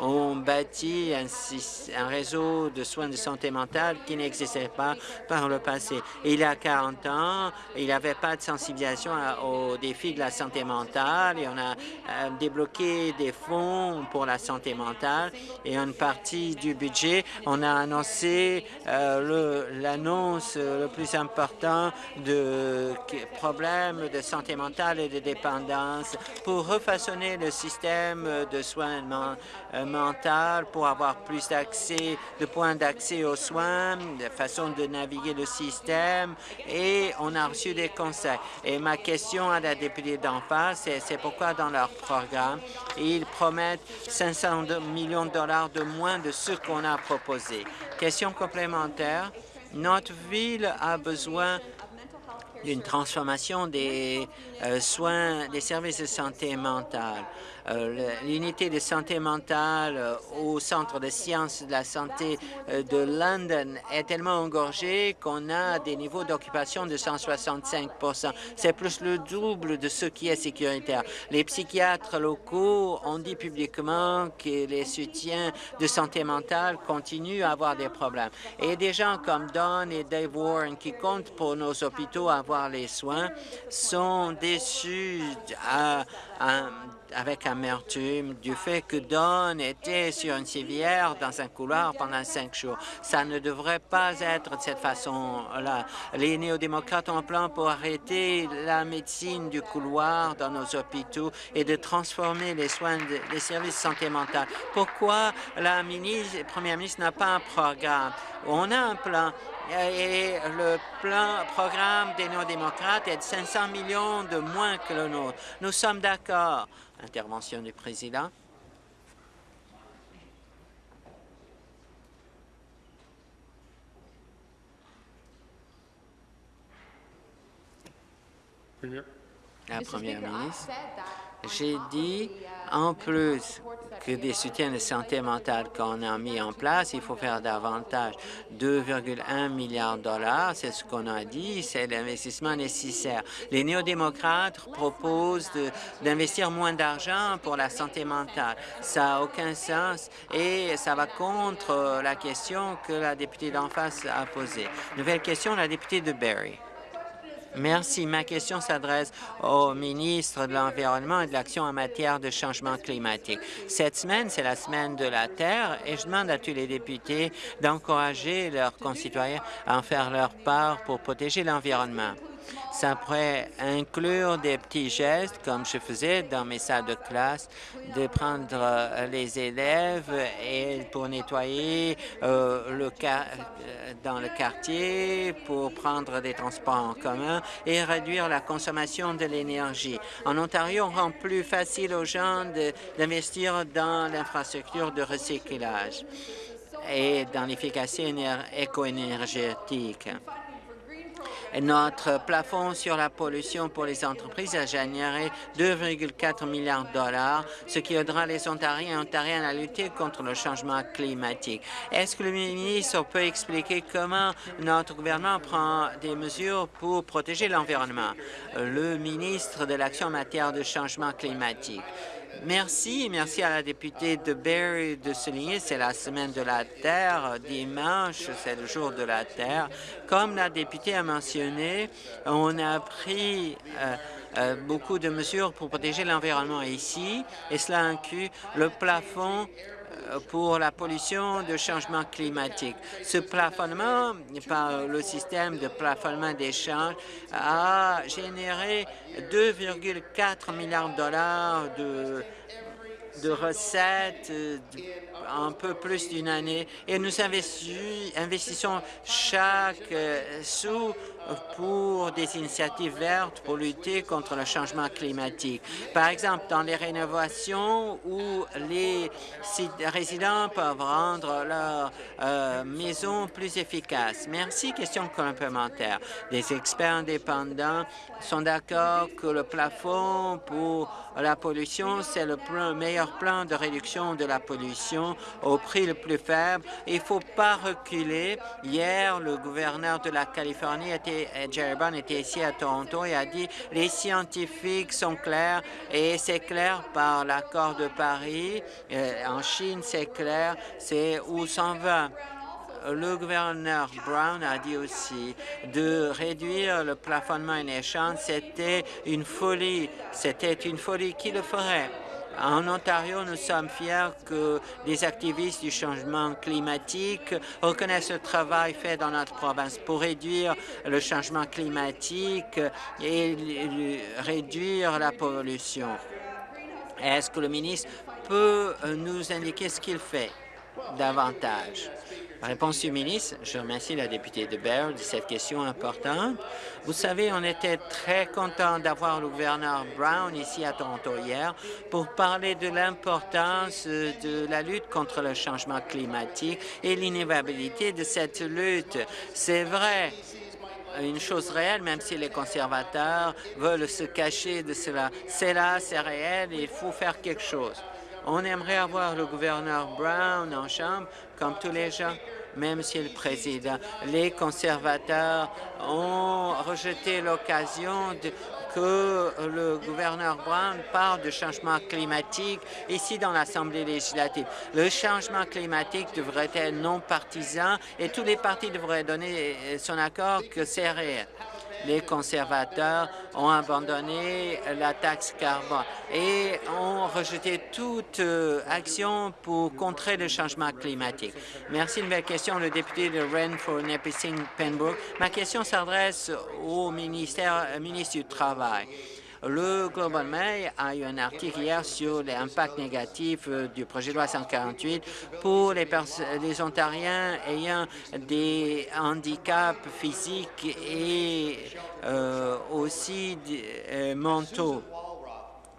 on bâtit un, un réseau de soins de santé mentale qui n'existait pas par le passé. Il y a 40 ans, il n'y avait pas de sensibilisation aux défis de la santé mentale et on a euh, débloqué des fonds pour la santé mentale et une partie du budget, on a annoncé euh, l'annonce le plus important de problèmes de santé mentale et de dépendance pour refaçonner le système de soins euh, mental pour avoir plus d'accès, de points d'accès aux soins, de façon de naviguer le système et on a reçu des conseils. Et ma question à la députée d'en face, c'est pourquoi dans leur programme, ils promettent 500 de- millions de dollars de moins de ce qu'on a proposé. Question complémentaire, notre ville a besoin d'une transformation des euh, soins, des services de santé mentale. Euh, L'unité de santé mentale euh, au Centre de sciences de la santé euh, de London est tellement engorgée qu'on a des niveaux d'occupation de 165% C'est plus le double de ce qui est sécuritaire. Les psychiatres locaux ont dit publiquement que les soutiens de santé mentale continuent à avoir des problèmes. Et des gens comme Don et Dave Warren qui comptent pour nos hôpitaux avoir les soins sont déçus à, à avec amertume du fait que Don était sur une civière dans un couloir pendant cinq jours. Ça ne devrait pas être de cette façon-là. Les néo-démocrates ont un plan pour arrêter la médecine du couloir dans nos hôpitaux et de transformer les soins, les services de santé mentale. Pourquoi la première ministre n'a pas un programme? On a un plan et le plan programme des néo-démocrates est de 500 millions de moins que le nôtre. Nous sommes d'accord. Intervention du président. Premier. La première ministre. J'ai dit, en plus que des soutiens de santé mentale qu'on a mis en place, il faut faire davantage. 2,1 milliards de dollars, c'est ce qu'on a dit, c'est l'investissement nécessaire. Les néo-démocrates proposent d'investir moins d'argent pour la santé mentale. Ça n'a aucun sens et ça va contre la question que la députée d'en face a posée. Nouvelle question, la députée de Barrie. Merci. Ma question s'adresse au ministre de l'Environnement et de l'Action en matière de changement climatique. Cette semaine, c'est la semaine de la Terre et je demande à tous les députés d'encourager leurs concitoyens à en faire leur part pour protéger l'environnement. Ça pourrait inclure des petits gestes, comme je faisais dans mes salles de classe, de prendre euh, les élèves pour nettoyer euh, le euh, dans le quartier, pour prendre des transports en commun et réduire la consommation de l'énergie. En Ontario, on rend plus facile aux gens d'investir dans l'infrastructure de recyclage et dans l'efficacité éco-énergétique. Notre plafond sur la pollution pour les entreprises a généré 2,4 milliards de dollars, ce qui aidera les Ontariens et Ontariennes à lutter contre le changement climatique. Est-ce que le ministre peut expliquer comment notre gouvernement prend des mesures pour protéger l'environnement? Le ministre de l'Action en matière de changement climatique. Merci. Merci à la députée de Barrie de souligner c'est la semaine de la Terre. Dimanche, c'est le jour de la Terre. Comme la députée a mentionné, on a pris euh, euh, beaucoup de mesures pour protéger l'environnement ici, et cela inclut le plafond pour la pollution de changement climatique. Ce plafonnement par le système de plafonnement d'échange a généré 2,4 milliards de dollars de, de recettes euh, un peu plus d'une année et nous investissons chaque euh, sous pour des initiatives vertes pour lutter contre le changement climatique. Par exemple, dans les rénovations où les résidents peuvent rendre leur euh, maison plus efficace. Merci. Question complémentaire. Des experts indépendants sont d'accord que le plafond pour la pollution, c'est le meilleur plan de réduction de la pollution au prix le plus faible. Il ne faut pas reculer. Hier, le gouverneur de la Californie était Jerry Brown était ici à Toronto et a dit les scientifiques sont clairs et c'est clair par l'accord de Paris. Euh, en Chine, c'est clair, c'est où s'en va le gouverneur Brown a dit aussi de réduire le plafonnement en échange, c'était une folie. C'était une folie qui le ferait. En Ontario, nous sommes fiers que des activistes du changement climatique reconnaissent le travail fait dans notre province pour réduire le changement climatique et réduire la pollution. Est-ce que le ministre peut nous indiquer ce qu'il fait davantage? Réponse du ministre. Je remercie la députée de Baird de cette question importante. Vous savez, on était très content d'avoir le gouverneur Brown ici à Toronto hier pour parler de l'importance de la lutte contre le changement climatique et l'inévitabilité de cette lutte. C'est vrai, une chose réelle, même si les conservateurs veulent se cacher de cela. C'est là, c'est réel, et il faut faire quelque chose. On aimerait avoir le gouverneur Brown en chambre, comme tous les gens. Monsieur le Président, les conservateurs ont rejeté l'occasion que le gouverneur Brown parle de changement climatique ici dans l'Assemblée législative. Le changement climatique devrait être non partisan et tous les partis devraient donner son accord que c'est réel les conservateurs ont abandonné la taxe carbone et ont rejeté toute euh, action pour contrer le changement climatique. Merci. Nouvelle question, le député de Renfrew, Nipissing, Pembroke. Ma question s'adresse au ministère, ministre du Travail. Le Global Mail a eu un article hier sur l'impact négatif euh, du projet de loi 148 pour les, les Ontariens ayant des handicaps physiques et euh, aussi euh, mentaux,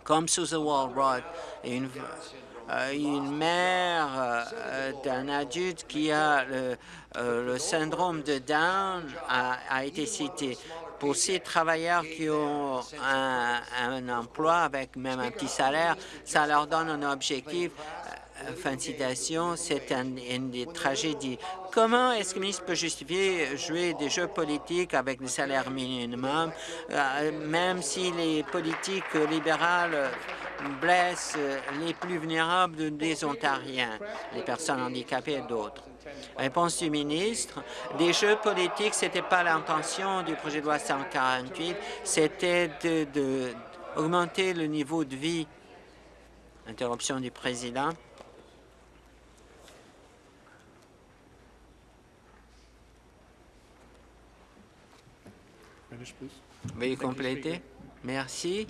comme Susan Walrod, une, une mère euh, d'un adulte qui a le, euh, syndrome de Down a, été citée pour ces travailleurs qui ont un, emploi avec même un petit salaire, ça leur donne un objectif. Euh, fin de citation, c'est un, une des tragédies. Comment est-ce que le ministre peut justifier jouer des jeux politiques avec des salaires minimums, euh, même si les politiques libérales blessent les plus vulnérables des Ontariens, les personnes handicapées et d'autres? Réponse du ministre. Des jeux politiques, ce n'était pas l'intention du projet de loi 148, c'était d'augmenter le niveau de vie. Interruption du président. Veuillez compléter. Merci.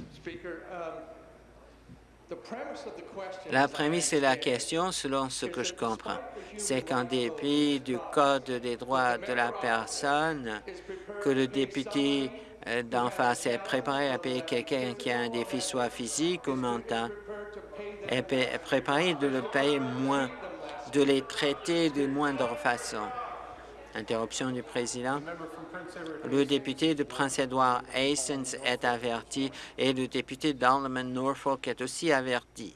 La prémisse de la question, selon ce que je comprends, c'est qu'en dépit du Code des droits de la personne, que le député euh, d'en face est préparé à payer quelqu'un qui a un défi soit physique ou mental, est préparé de le payer moins, de les traiter de moindre façon. Interruption du président. Le député de Prince-Édouard Hastings est averti et le député d'Alderman Norfolk est aussi averti.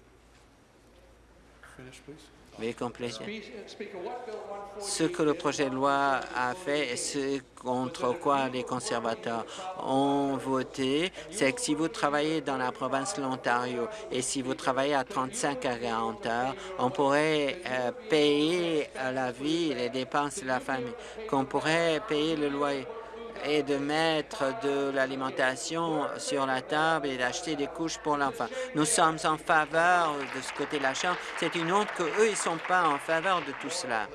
Ce que le projet de loi a fait et ce contre quoi les conservateurs ont voté, c'est que si vous travaillez dans la province de l'Ontario et si vous travaillez à 35 à 40 heures, on pourrait euh, payer la vie, les dépenses de la famille, qu'on pourrait payer le loyer et de mettre de l'alimentation sur la table et d'acheter des couches pour l'enfant. Nous sommes en faveur de ce côté de la Chambre. C'est une honte qu'eux, ils ne sont pas en faveur de tout cela.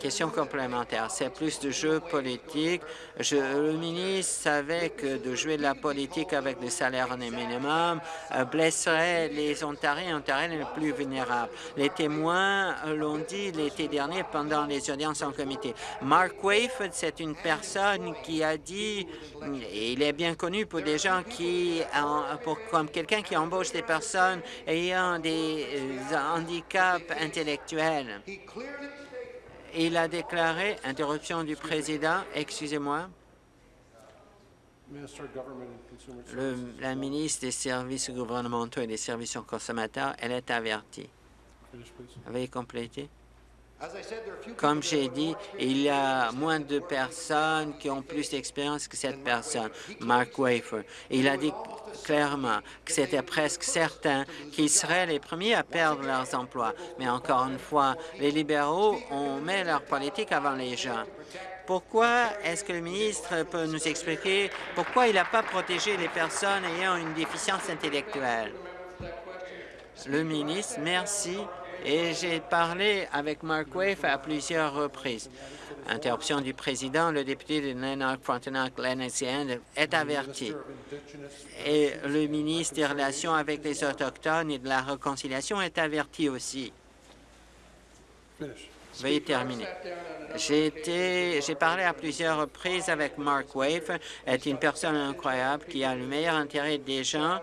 Question complémentaire. C'est plus de jeux politiques. Je, le ministre savait que de jouer de la politique avec des salaires minimum euh, blesserait les Ontariens et Ontariennes les plus vulnérables. Les témoins l'ont dit l'été dernier pendant les audiences en comité. Mark Wayford, c'est une personne qui a dit, et il est bien connu pour des gens qui, pour, comme quelqu'un qui embauche des personnes ayant des euh, handicaps intellectuels. Il a déclaré, interruption du président, excusez-moi, la ministre des services gouvernementaux et des services aux consommateurs, elle est avertie. Veuillez compléter. Comme j'ai dit, il y a moins de personnes qui ont plus d'expérience que cette personne, Mark Wafer. Il a dit clairement que c'était presque certain qu'ils seraient les premiers à perdre leurs emplois. Mais encore une fois, les libéraux ont mis leur politique avant les gens. Pourquoi est-ce que le ministre peut nous expliquer pourquoi il n'a pas protégé les personnes ayant une déficience intellectuelle? Le ministre, merci et j'ai parlé avec Mark Wave à plusieurs reprises. Interruption du président, le député de Lanark, Frontenac, Lennoxian est averti. Et le ministre des Relations avec les Autochtones et de la Réconciliation est averti aussi. Veuillez terminer. J'ai parlé à plusieurs reprises avec Mark Wave, est une personne incroyable qui a le meilleur intérêt des gens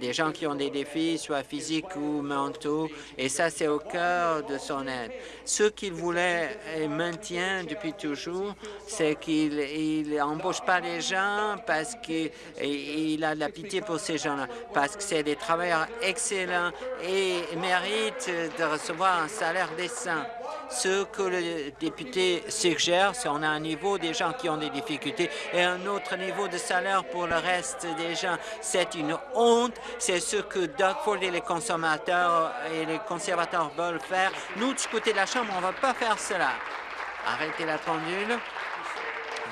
des gens qui ont des défis, soit physiques ou mentaux, et ça, c'est au cœur de son aide. Ce qu'il voulait et maintient depuis toujours, c'est qu'il n'embauche pas les gens parce qu'il a de la pitié pour ces gens-là, parce que c'est des travailleurs excellents et méritent de recevoir un salaire décent. Ce que le député suggère, c'est qu'on a un niveau des gens qui ont des difficultés et un autre niveau de salaire pour le reste des gens. C'est une honte. C'est ce que Doug Ford et les consommateurs et les conservateurs veulent faire. Nous, du côté de la Chambre, on ne va pas faire cela. Arrêtez la pendule.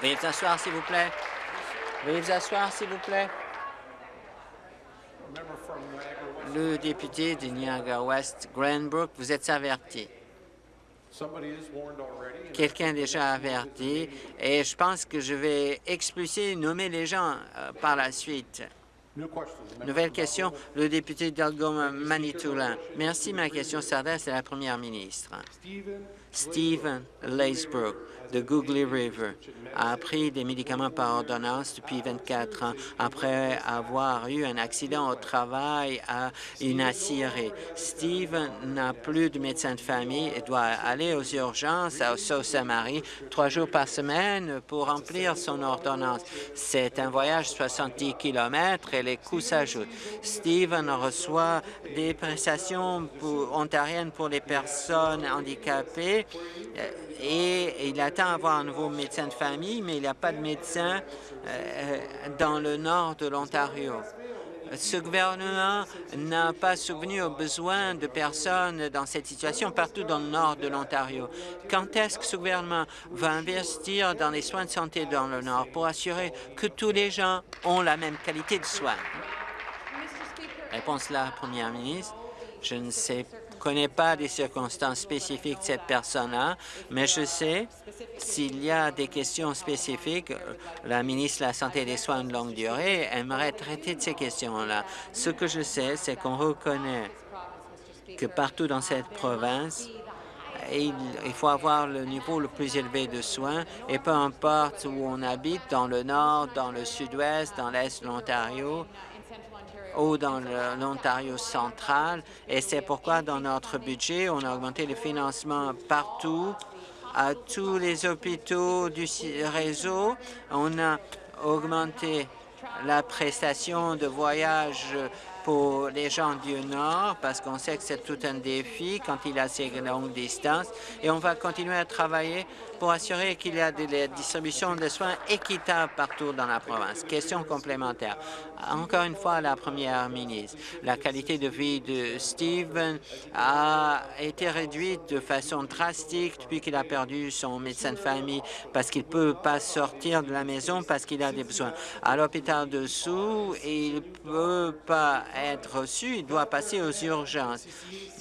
Veuillez vous asseoir, s'il vous plaît. Veuillez vous asseoir, s'il vous plaît. Le député de Niagara-West, Granbrook, vous êtes averti. Quelqu'un a déjà averti. et je pense que je vais expulser, nommer les gens euh, par la suite. Nouvelle question, le député d'Algoma Manitoulin. Merci, ma question s'adresse à la première ministre. Stephen Lacebrook de Googly River a pris des médicaments par ordonnance depuis 24 ans après avoir eu un accident au travail à une aciérie. Stephen n'a plus de médecin de famille et doit aller aux urgences à Sault-Saint-Marie trois jours par semaine pour remplir son ordonnance. C'est un voyage de 70 km et les coûts s'ajoutent. Stephen reçoit des prestations ontariennes pour les personnes handicapées euh, et il attend avoir un nouveau médecin de famille, mais il n'y a pas de médecin euh, dans le nord de l'Ontario. Ce gouvernement n'a pas souvenu aux besoins de personnes dans cette situation partout dans le nord de l'Ontario. Quand est-ce que ce gouvernement va investir dans les soins de santé dans le nord pour assurer que tous les gens ont la même qualité de soins? Réponse là, Première ministre. Je ne sais connais pas les circonstances spécifiques de cette personne-là, mais je sais s'il y a des questions spécifiques, la ministre de la Santé et des Soins de longue durée aimerait traiter de ces questions-là. Ce que je sais, c'est qu'on reconnaît que partout dans cette province, il, il, faut avoir le niveau le plus élevé de soins et peu importe où on habite, dans le nord, dans le sud-ouest, dans l'est de l'Ontario, ou dans l'Ontario central. Et c'est pourquoi, dans notre budget, on a augmenté le financement partout, à tous les hôpitaux du réseau. On a augmenté la prestation de voyage pour les gens du Nord, parce qu'on sait que c'est tout un défi quand il a ces longues distances. Et on va continuer à travailler pour assurer qu'il y a de la distribution de soins équitable partout dans la province. Question complémentaire. Encore une fois, la première ministre, la qualité de vie de Stephen a été réduite de façon drastique depuis qu'il a perdu son médecin de famille parce qu'il ne peut pas sortir de la maison parce qu'il a des besoins. À l'hôpital dessous, il ne peut pas être reçu, il doit passer aux urgences.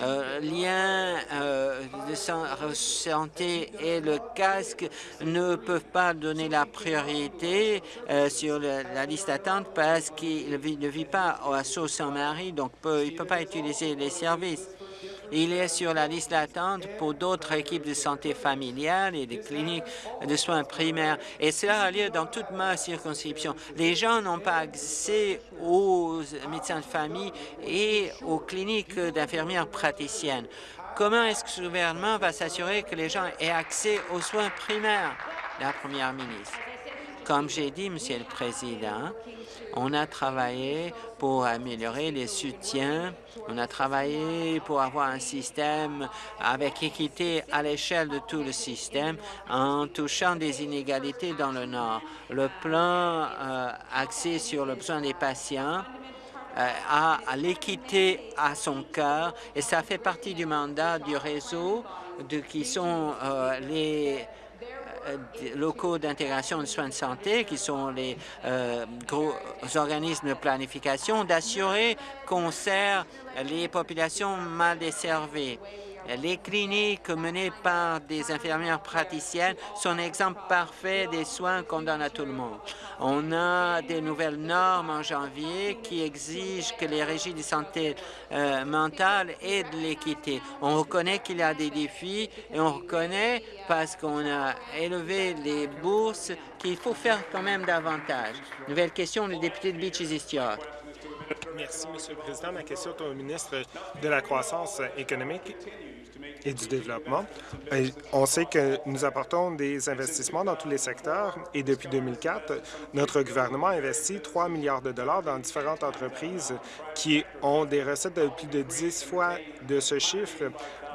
Euh, lien euh, de santé et le casque ne peuvent pas donner la priorité euh, sur la liste d'attente parce qu'il ne vit pas à Sault-Saint-Marie, donc peut, il ne peut pas utiliser les services. Il est sur la liste d'attente pour d'autres équipes de santé familiale et des cliniques de soins primaires. Et cela a lieu dans toute ma circonscription. Les gens n'ont pas accès aux médecins de famille et aux cliniques d'infirmières praticiennes. Comment est-ce que ce gouvernement va s'assurer que les gens aient accès aux soins primaires? La première ministre. Comme j'ai dit, Monsieur le Président, on a travaillé pour améliorer les soutiens. On a travaillé pour avoir un système avec équité à l'échelle de tout le système en touchant des inégalités dans le Nord. Le plan euh, axé sur le besoin des patients euh, a, l'équité à son cœur et ça fait partie du mandat du réseau de, qui sont euh, les locaux d'intégration de soins de santé, qui sont les euh, gros organismes de planification, d'assurer qu'on sert les populations mal desservies. Les cliniques menées par des infirmières praticiennes sont un exemple parfait des soins qu'on donne à tout le monde. On a des nouvelles normes en janvier qui exigent que les régies de santé euh, mentale aient de l'équité. On reconnaît qu'il y a des défis et on reconnaît, parce qu'on a élevé les bourses, qu'il faut faire quand même davantage. Nouvelle question, le député de Beaches East York. Merci, Monsieur le Président. Ma question est au ministre de la Croissance économique et du Développement. Et on sait que nous apportons des investissements dans tous les secteurs et depuis 2004, notre gouvernement a investi 3 milliards de dollars dans différentes entreprises qui ont des recettes de plus de 10 fois de ce chiffre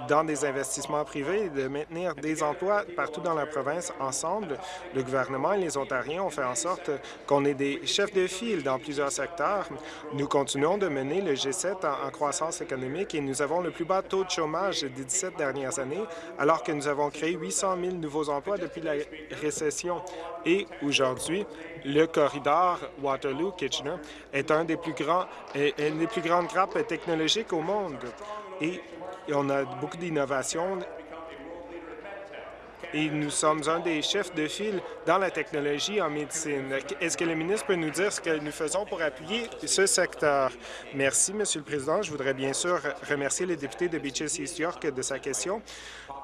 dans des investissements privés et de maintenir des emplois partout dans la province ensemble. Le gouvernement et les Ontariens ont fait en sorte qu'on ait des chefs de file dans plusieurs secteurs. Nous continuons de mener le G7 en, croissance économique et nous avons le plus bas taux de chômage des 17 dernières années, alors que nous avons créé 800 000 nouveaux emplois depuis la récession. Et aujourd'hui, le corridor Waterloo-Kitchener est un des plus grands, une des plus grandes grappes technologiques au monde. On a beaucoup d'innovations et nous sommes un des chefs de file dans la technologie en médecine. Est-ce que le ministre peut nous dire ce que nous faisons pour appuyer ce secteur? Merci, Monsieur le Président. Je voudrais bien sûr remercier le député de Beaches East York de sa question.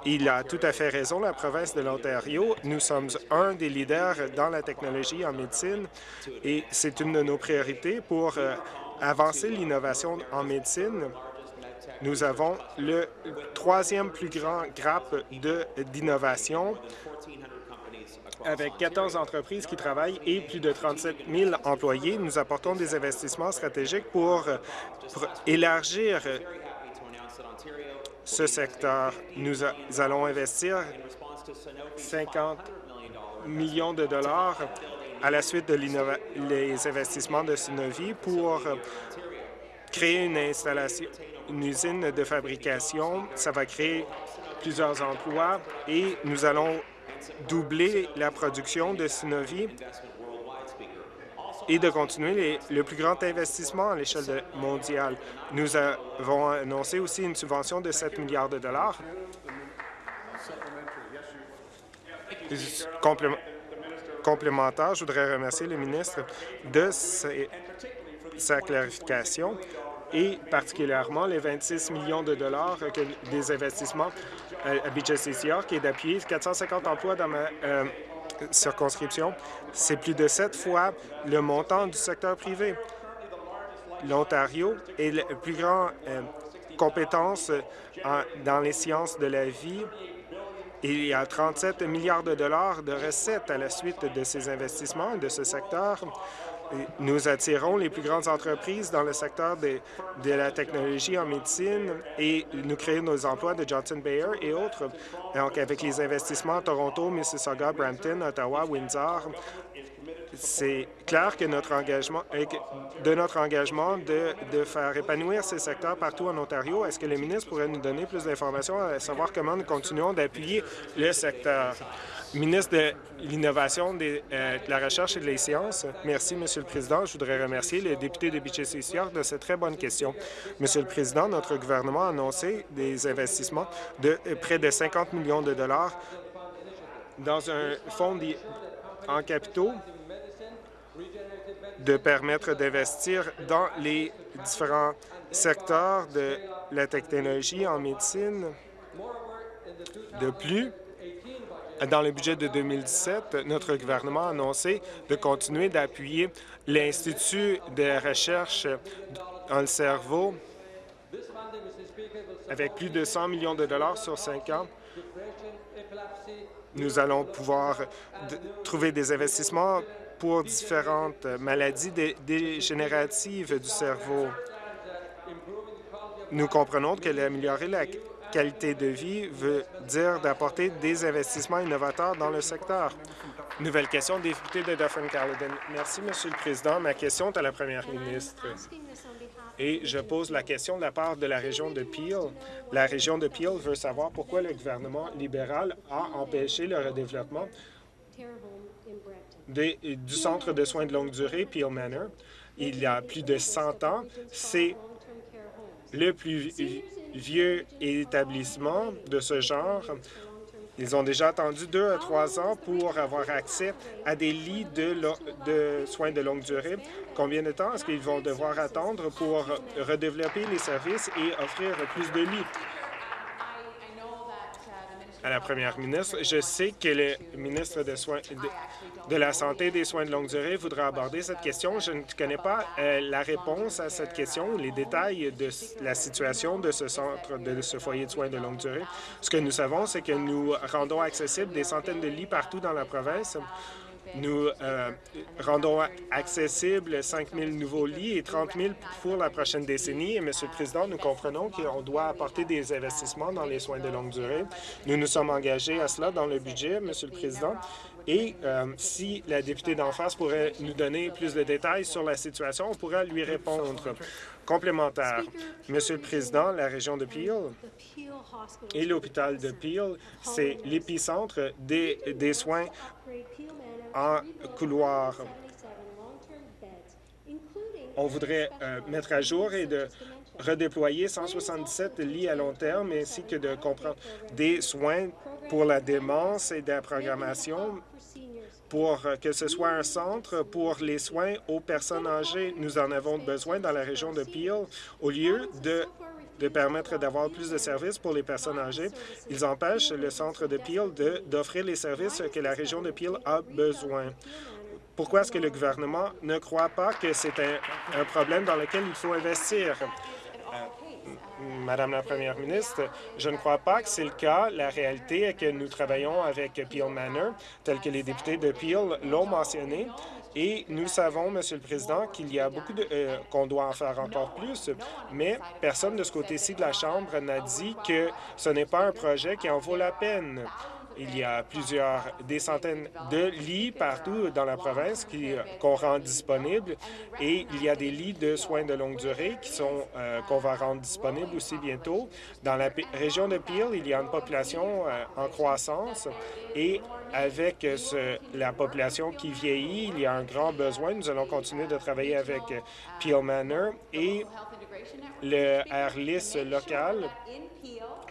Il a tout à fait raison, la province de l'Ontario. Nous sommes un des leaders dans la technologie en médecine et c'est une de nos priorités pour euh, avancer l'innovation en médecine. Nous avons le troisième plus grand grappe d'innovation avec 14 entreprises qui travaillent et plus de 37 000 employés. Nous apportons des investissements stratégiques pour, élargir ce secteur. Nous allons investir 50 millions de dollars à la suite de les investissements de Synovie pour créer une installation, une usine de fabrication. Ça va créer plusieurs emplois et nous allons doubler la production de Synovie et de continuer le plus grand investissement à l'échelle mondiale. Nous avons annoncé aussi une subvention de 7 milliards de dollars. Complé complémentaire, je voudrais remercier le ministre de sa clarification et particulièrement les 26 millions de dollars des investissements à BJCCR qui est d'appuyer 450 emplois dans ma euh, circonscription. C'est plus de sept fois le montant du secteur privé. L'Ontario est la plus grande euh, compétence en, dans les sciences de la vie il y a 37 milliards de dollars de recettes à la suite de ces investissements de ce secteur. Nous attirons les plus grandes entreprises dans le secteur de, la technologie en médecine et nous créons nos emplois de Johnson Bayer et autres. Donc, avec les investissements à Toronto, Mississauga, Brampton, Ottawa, Windsor, c'est clair que notre engagement, de notre engagement de, de, faire épanouir ces secteurs partout en Ontario. Est-ce que le ministre pourrait nous donner plus d'informations à savoir comment nous continuons d'appuyer le secteur? Ministre de l'Innovation, euh, de la Recherche et des Sciences, merci, Monsieur le Président. Je voudrais remercier le député de Beaches York de cette très bonne question. Monsieur le Président, notre gouvernement a annoncé des investissements de près de 50 millions de dollars dans un fonds en capitaux de permettre d'investir dans les différents secteurs de la technologie en médecine. De plus, dans le budget de 2017, notre gouvernement a annoncé de continuer d'appuyer l'Institut de recherche dans le cerveau avec plus de 100 millions de dollars sur cinq ans. Nous allons pouvoir trouver des investissements pour différentes maladies dé dégénératives du cerveau. Nous comprenons que l'améliorer la qualité de vie veut dire d'apporter des investissements innovateurs dans le secteur. Nouvelle question, député de Dufferin-Caledon. Merci, Monsieur le Président. Ma question est à la Première ministre. Et je pose la question de la part de la région de Peel. La région de Peel veut savoir pourquoi le gouvernement libéral a empêché le redéveloppement du centre de soins de longue durée, Peel Manor. Il y a plus de 100 ans, c'est le plus vieux établissements de ce genre. Ils ont déjà attendu deux à trois ans pour avoir accès à des lits de, soins de longue durée. Combien de temps est-ce qu'ils vont devoir attendre pour redévelopper les services et offrir plus de lits? À la première ministre. Je sais que le ministre de, soins, de, la Santé et des soins de longue durée voudra aborder cette question. Je ne connais pas euh, la réponse à cette question, les détails de la situation de ce centre, de ce foyer de soins de longue durée. Ce que nous savons, c'est que nous rendons accessibles des centaines de lits partout dans la province. Nous euh, rendons accessibles 5 000 nouveaux lits et 30 000 pour la prochaine décennie. Et, Monsieur le Président, nous comprenons qu'on doit apporter des investissements dans les soins de longue durée. Nous nous sommes engagés à cela dans le budget, Monsieur le Président. Et euh, si la députée d'en face pourrait nous donner plus de détails sur la situation, on pourrait lui répondre. Complémentaire. Monsieur le Président, la région de Peel et l'hôpital de Peel, c'est l'épicentre des, des soins en couloir. On voudrait euh, mettre à jour et de redéployer 177 lits à long terme ainsi que de comprendre des soins pour la démence et de la programmation pour que ce soit un centre pour les soins aux personnes âgées. Nous en avons besoin dans la région de Peel. Au lieu de de permettre d'avoir plus de services pour les personnes âgées. Ils empêchent le centre de Peel d'offrir les services que la région de Peel a besoin. Pourquoi est-ce que le gouvernement ne croit pas que c'est un, un, problème dans lequel il faut investir? Madame la Première ministre, je ne crois pas que c'est le cas. La réalité est que nous travaillons avec Peel Manor, tel que les députés de Peel l'ont mentionné. Et nous savons, Monsieur le Président, qu'il y a beaucoup de... Euh, qu'on doit en faire encore plus, mais personne de ce côté-ci de la Chambre n'a dit que ce n'est pas un projet qui en vaut la peine. Il y a plusieurs, des centaines de lits partout dans la province qu'on rend disponibles et il y a des lits de soins de longue durée qui sont euh, qu'on va rendre disponibles aussi bientôt. Dans la région de Peel, il y a une population euh, en croissance et avec ce, la population qui vieillit, il y a un grand besoin. Nous allons continuer de travailler avec Peel Manor et le AirLIS local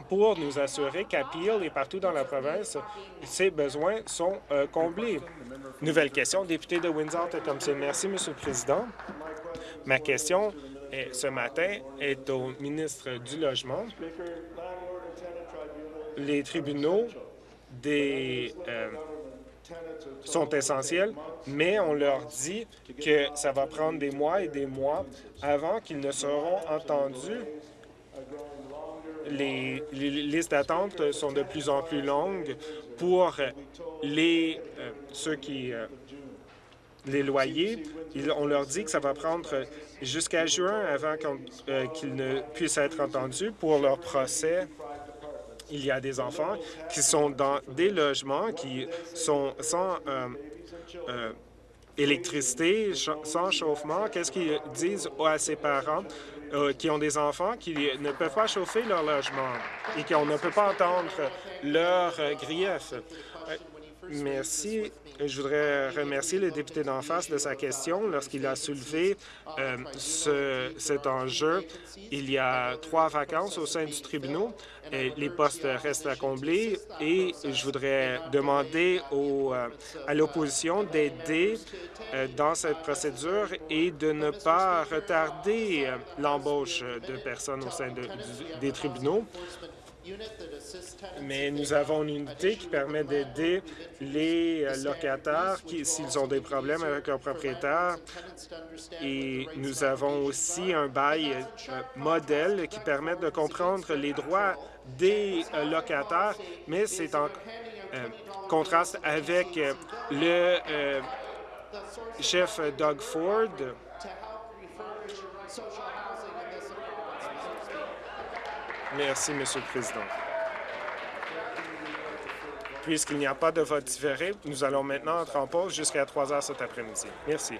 pour nous assurer qu'à Peel et partout dans la province, ces besoins sont euh, comblés. Nouvelle question, député de Windsor-Tecumseh. Merci, Monsieur le Président. Ma question est, ce matin est au ministre du Logement. Les tribunaux des, euh, sont essentiels, mais on leur dit que ça va prendre des mois et des mois avant qu'ils ne seront entendus les, listes d'attente sont de plus en plus longues pour les euh, ceux qui euh, les loyers. on leur dit que ça va prendre jusqu'à juin avant euh, qu'ils ne puissent être entendus pour leur procès. Il y a des enfants qui sont dans des logements qui sont sans électricité, sans chauffement. Qu'est-ce qu'ils disent à ses parents? Euh, qui ont des enfants qui ne peuvent pas chauffer leur logement et qu'on ne peut pas entendre leurs euh, griefs. Euh, merci. Je voudrais remercier le député d'en face de sa question lorsqu'il a soulevé euh, ce, cet enjeu. Il y a trois vacances au sein du tribunal. Et les postes restent à combler et je voudrais demander euh, à l'opposition d'aider euh, dans cette procédure et de ne pas retarder euh, l'embauche de personnes au sein des tribunaux mais nous avons une unité qui permet d'aider les euh, locataires s'ils ont des problèmes avec leur propriétaire. Et nous avons aussi un bail euh, modèle qui permet de comprendre les droits des euh, locataires, mais c'est en contraste avec le chef Doug Ford, Merci, Monsieur le Président. Puisqu'il n'y a pas de vote différé, nous allons maintenant entrer en pause jusqu'à 3 heures cet après-midi. Merci.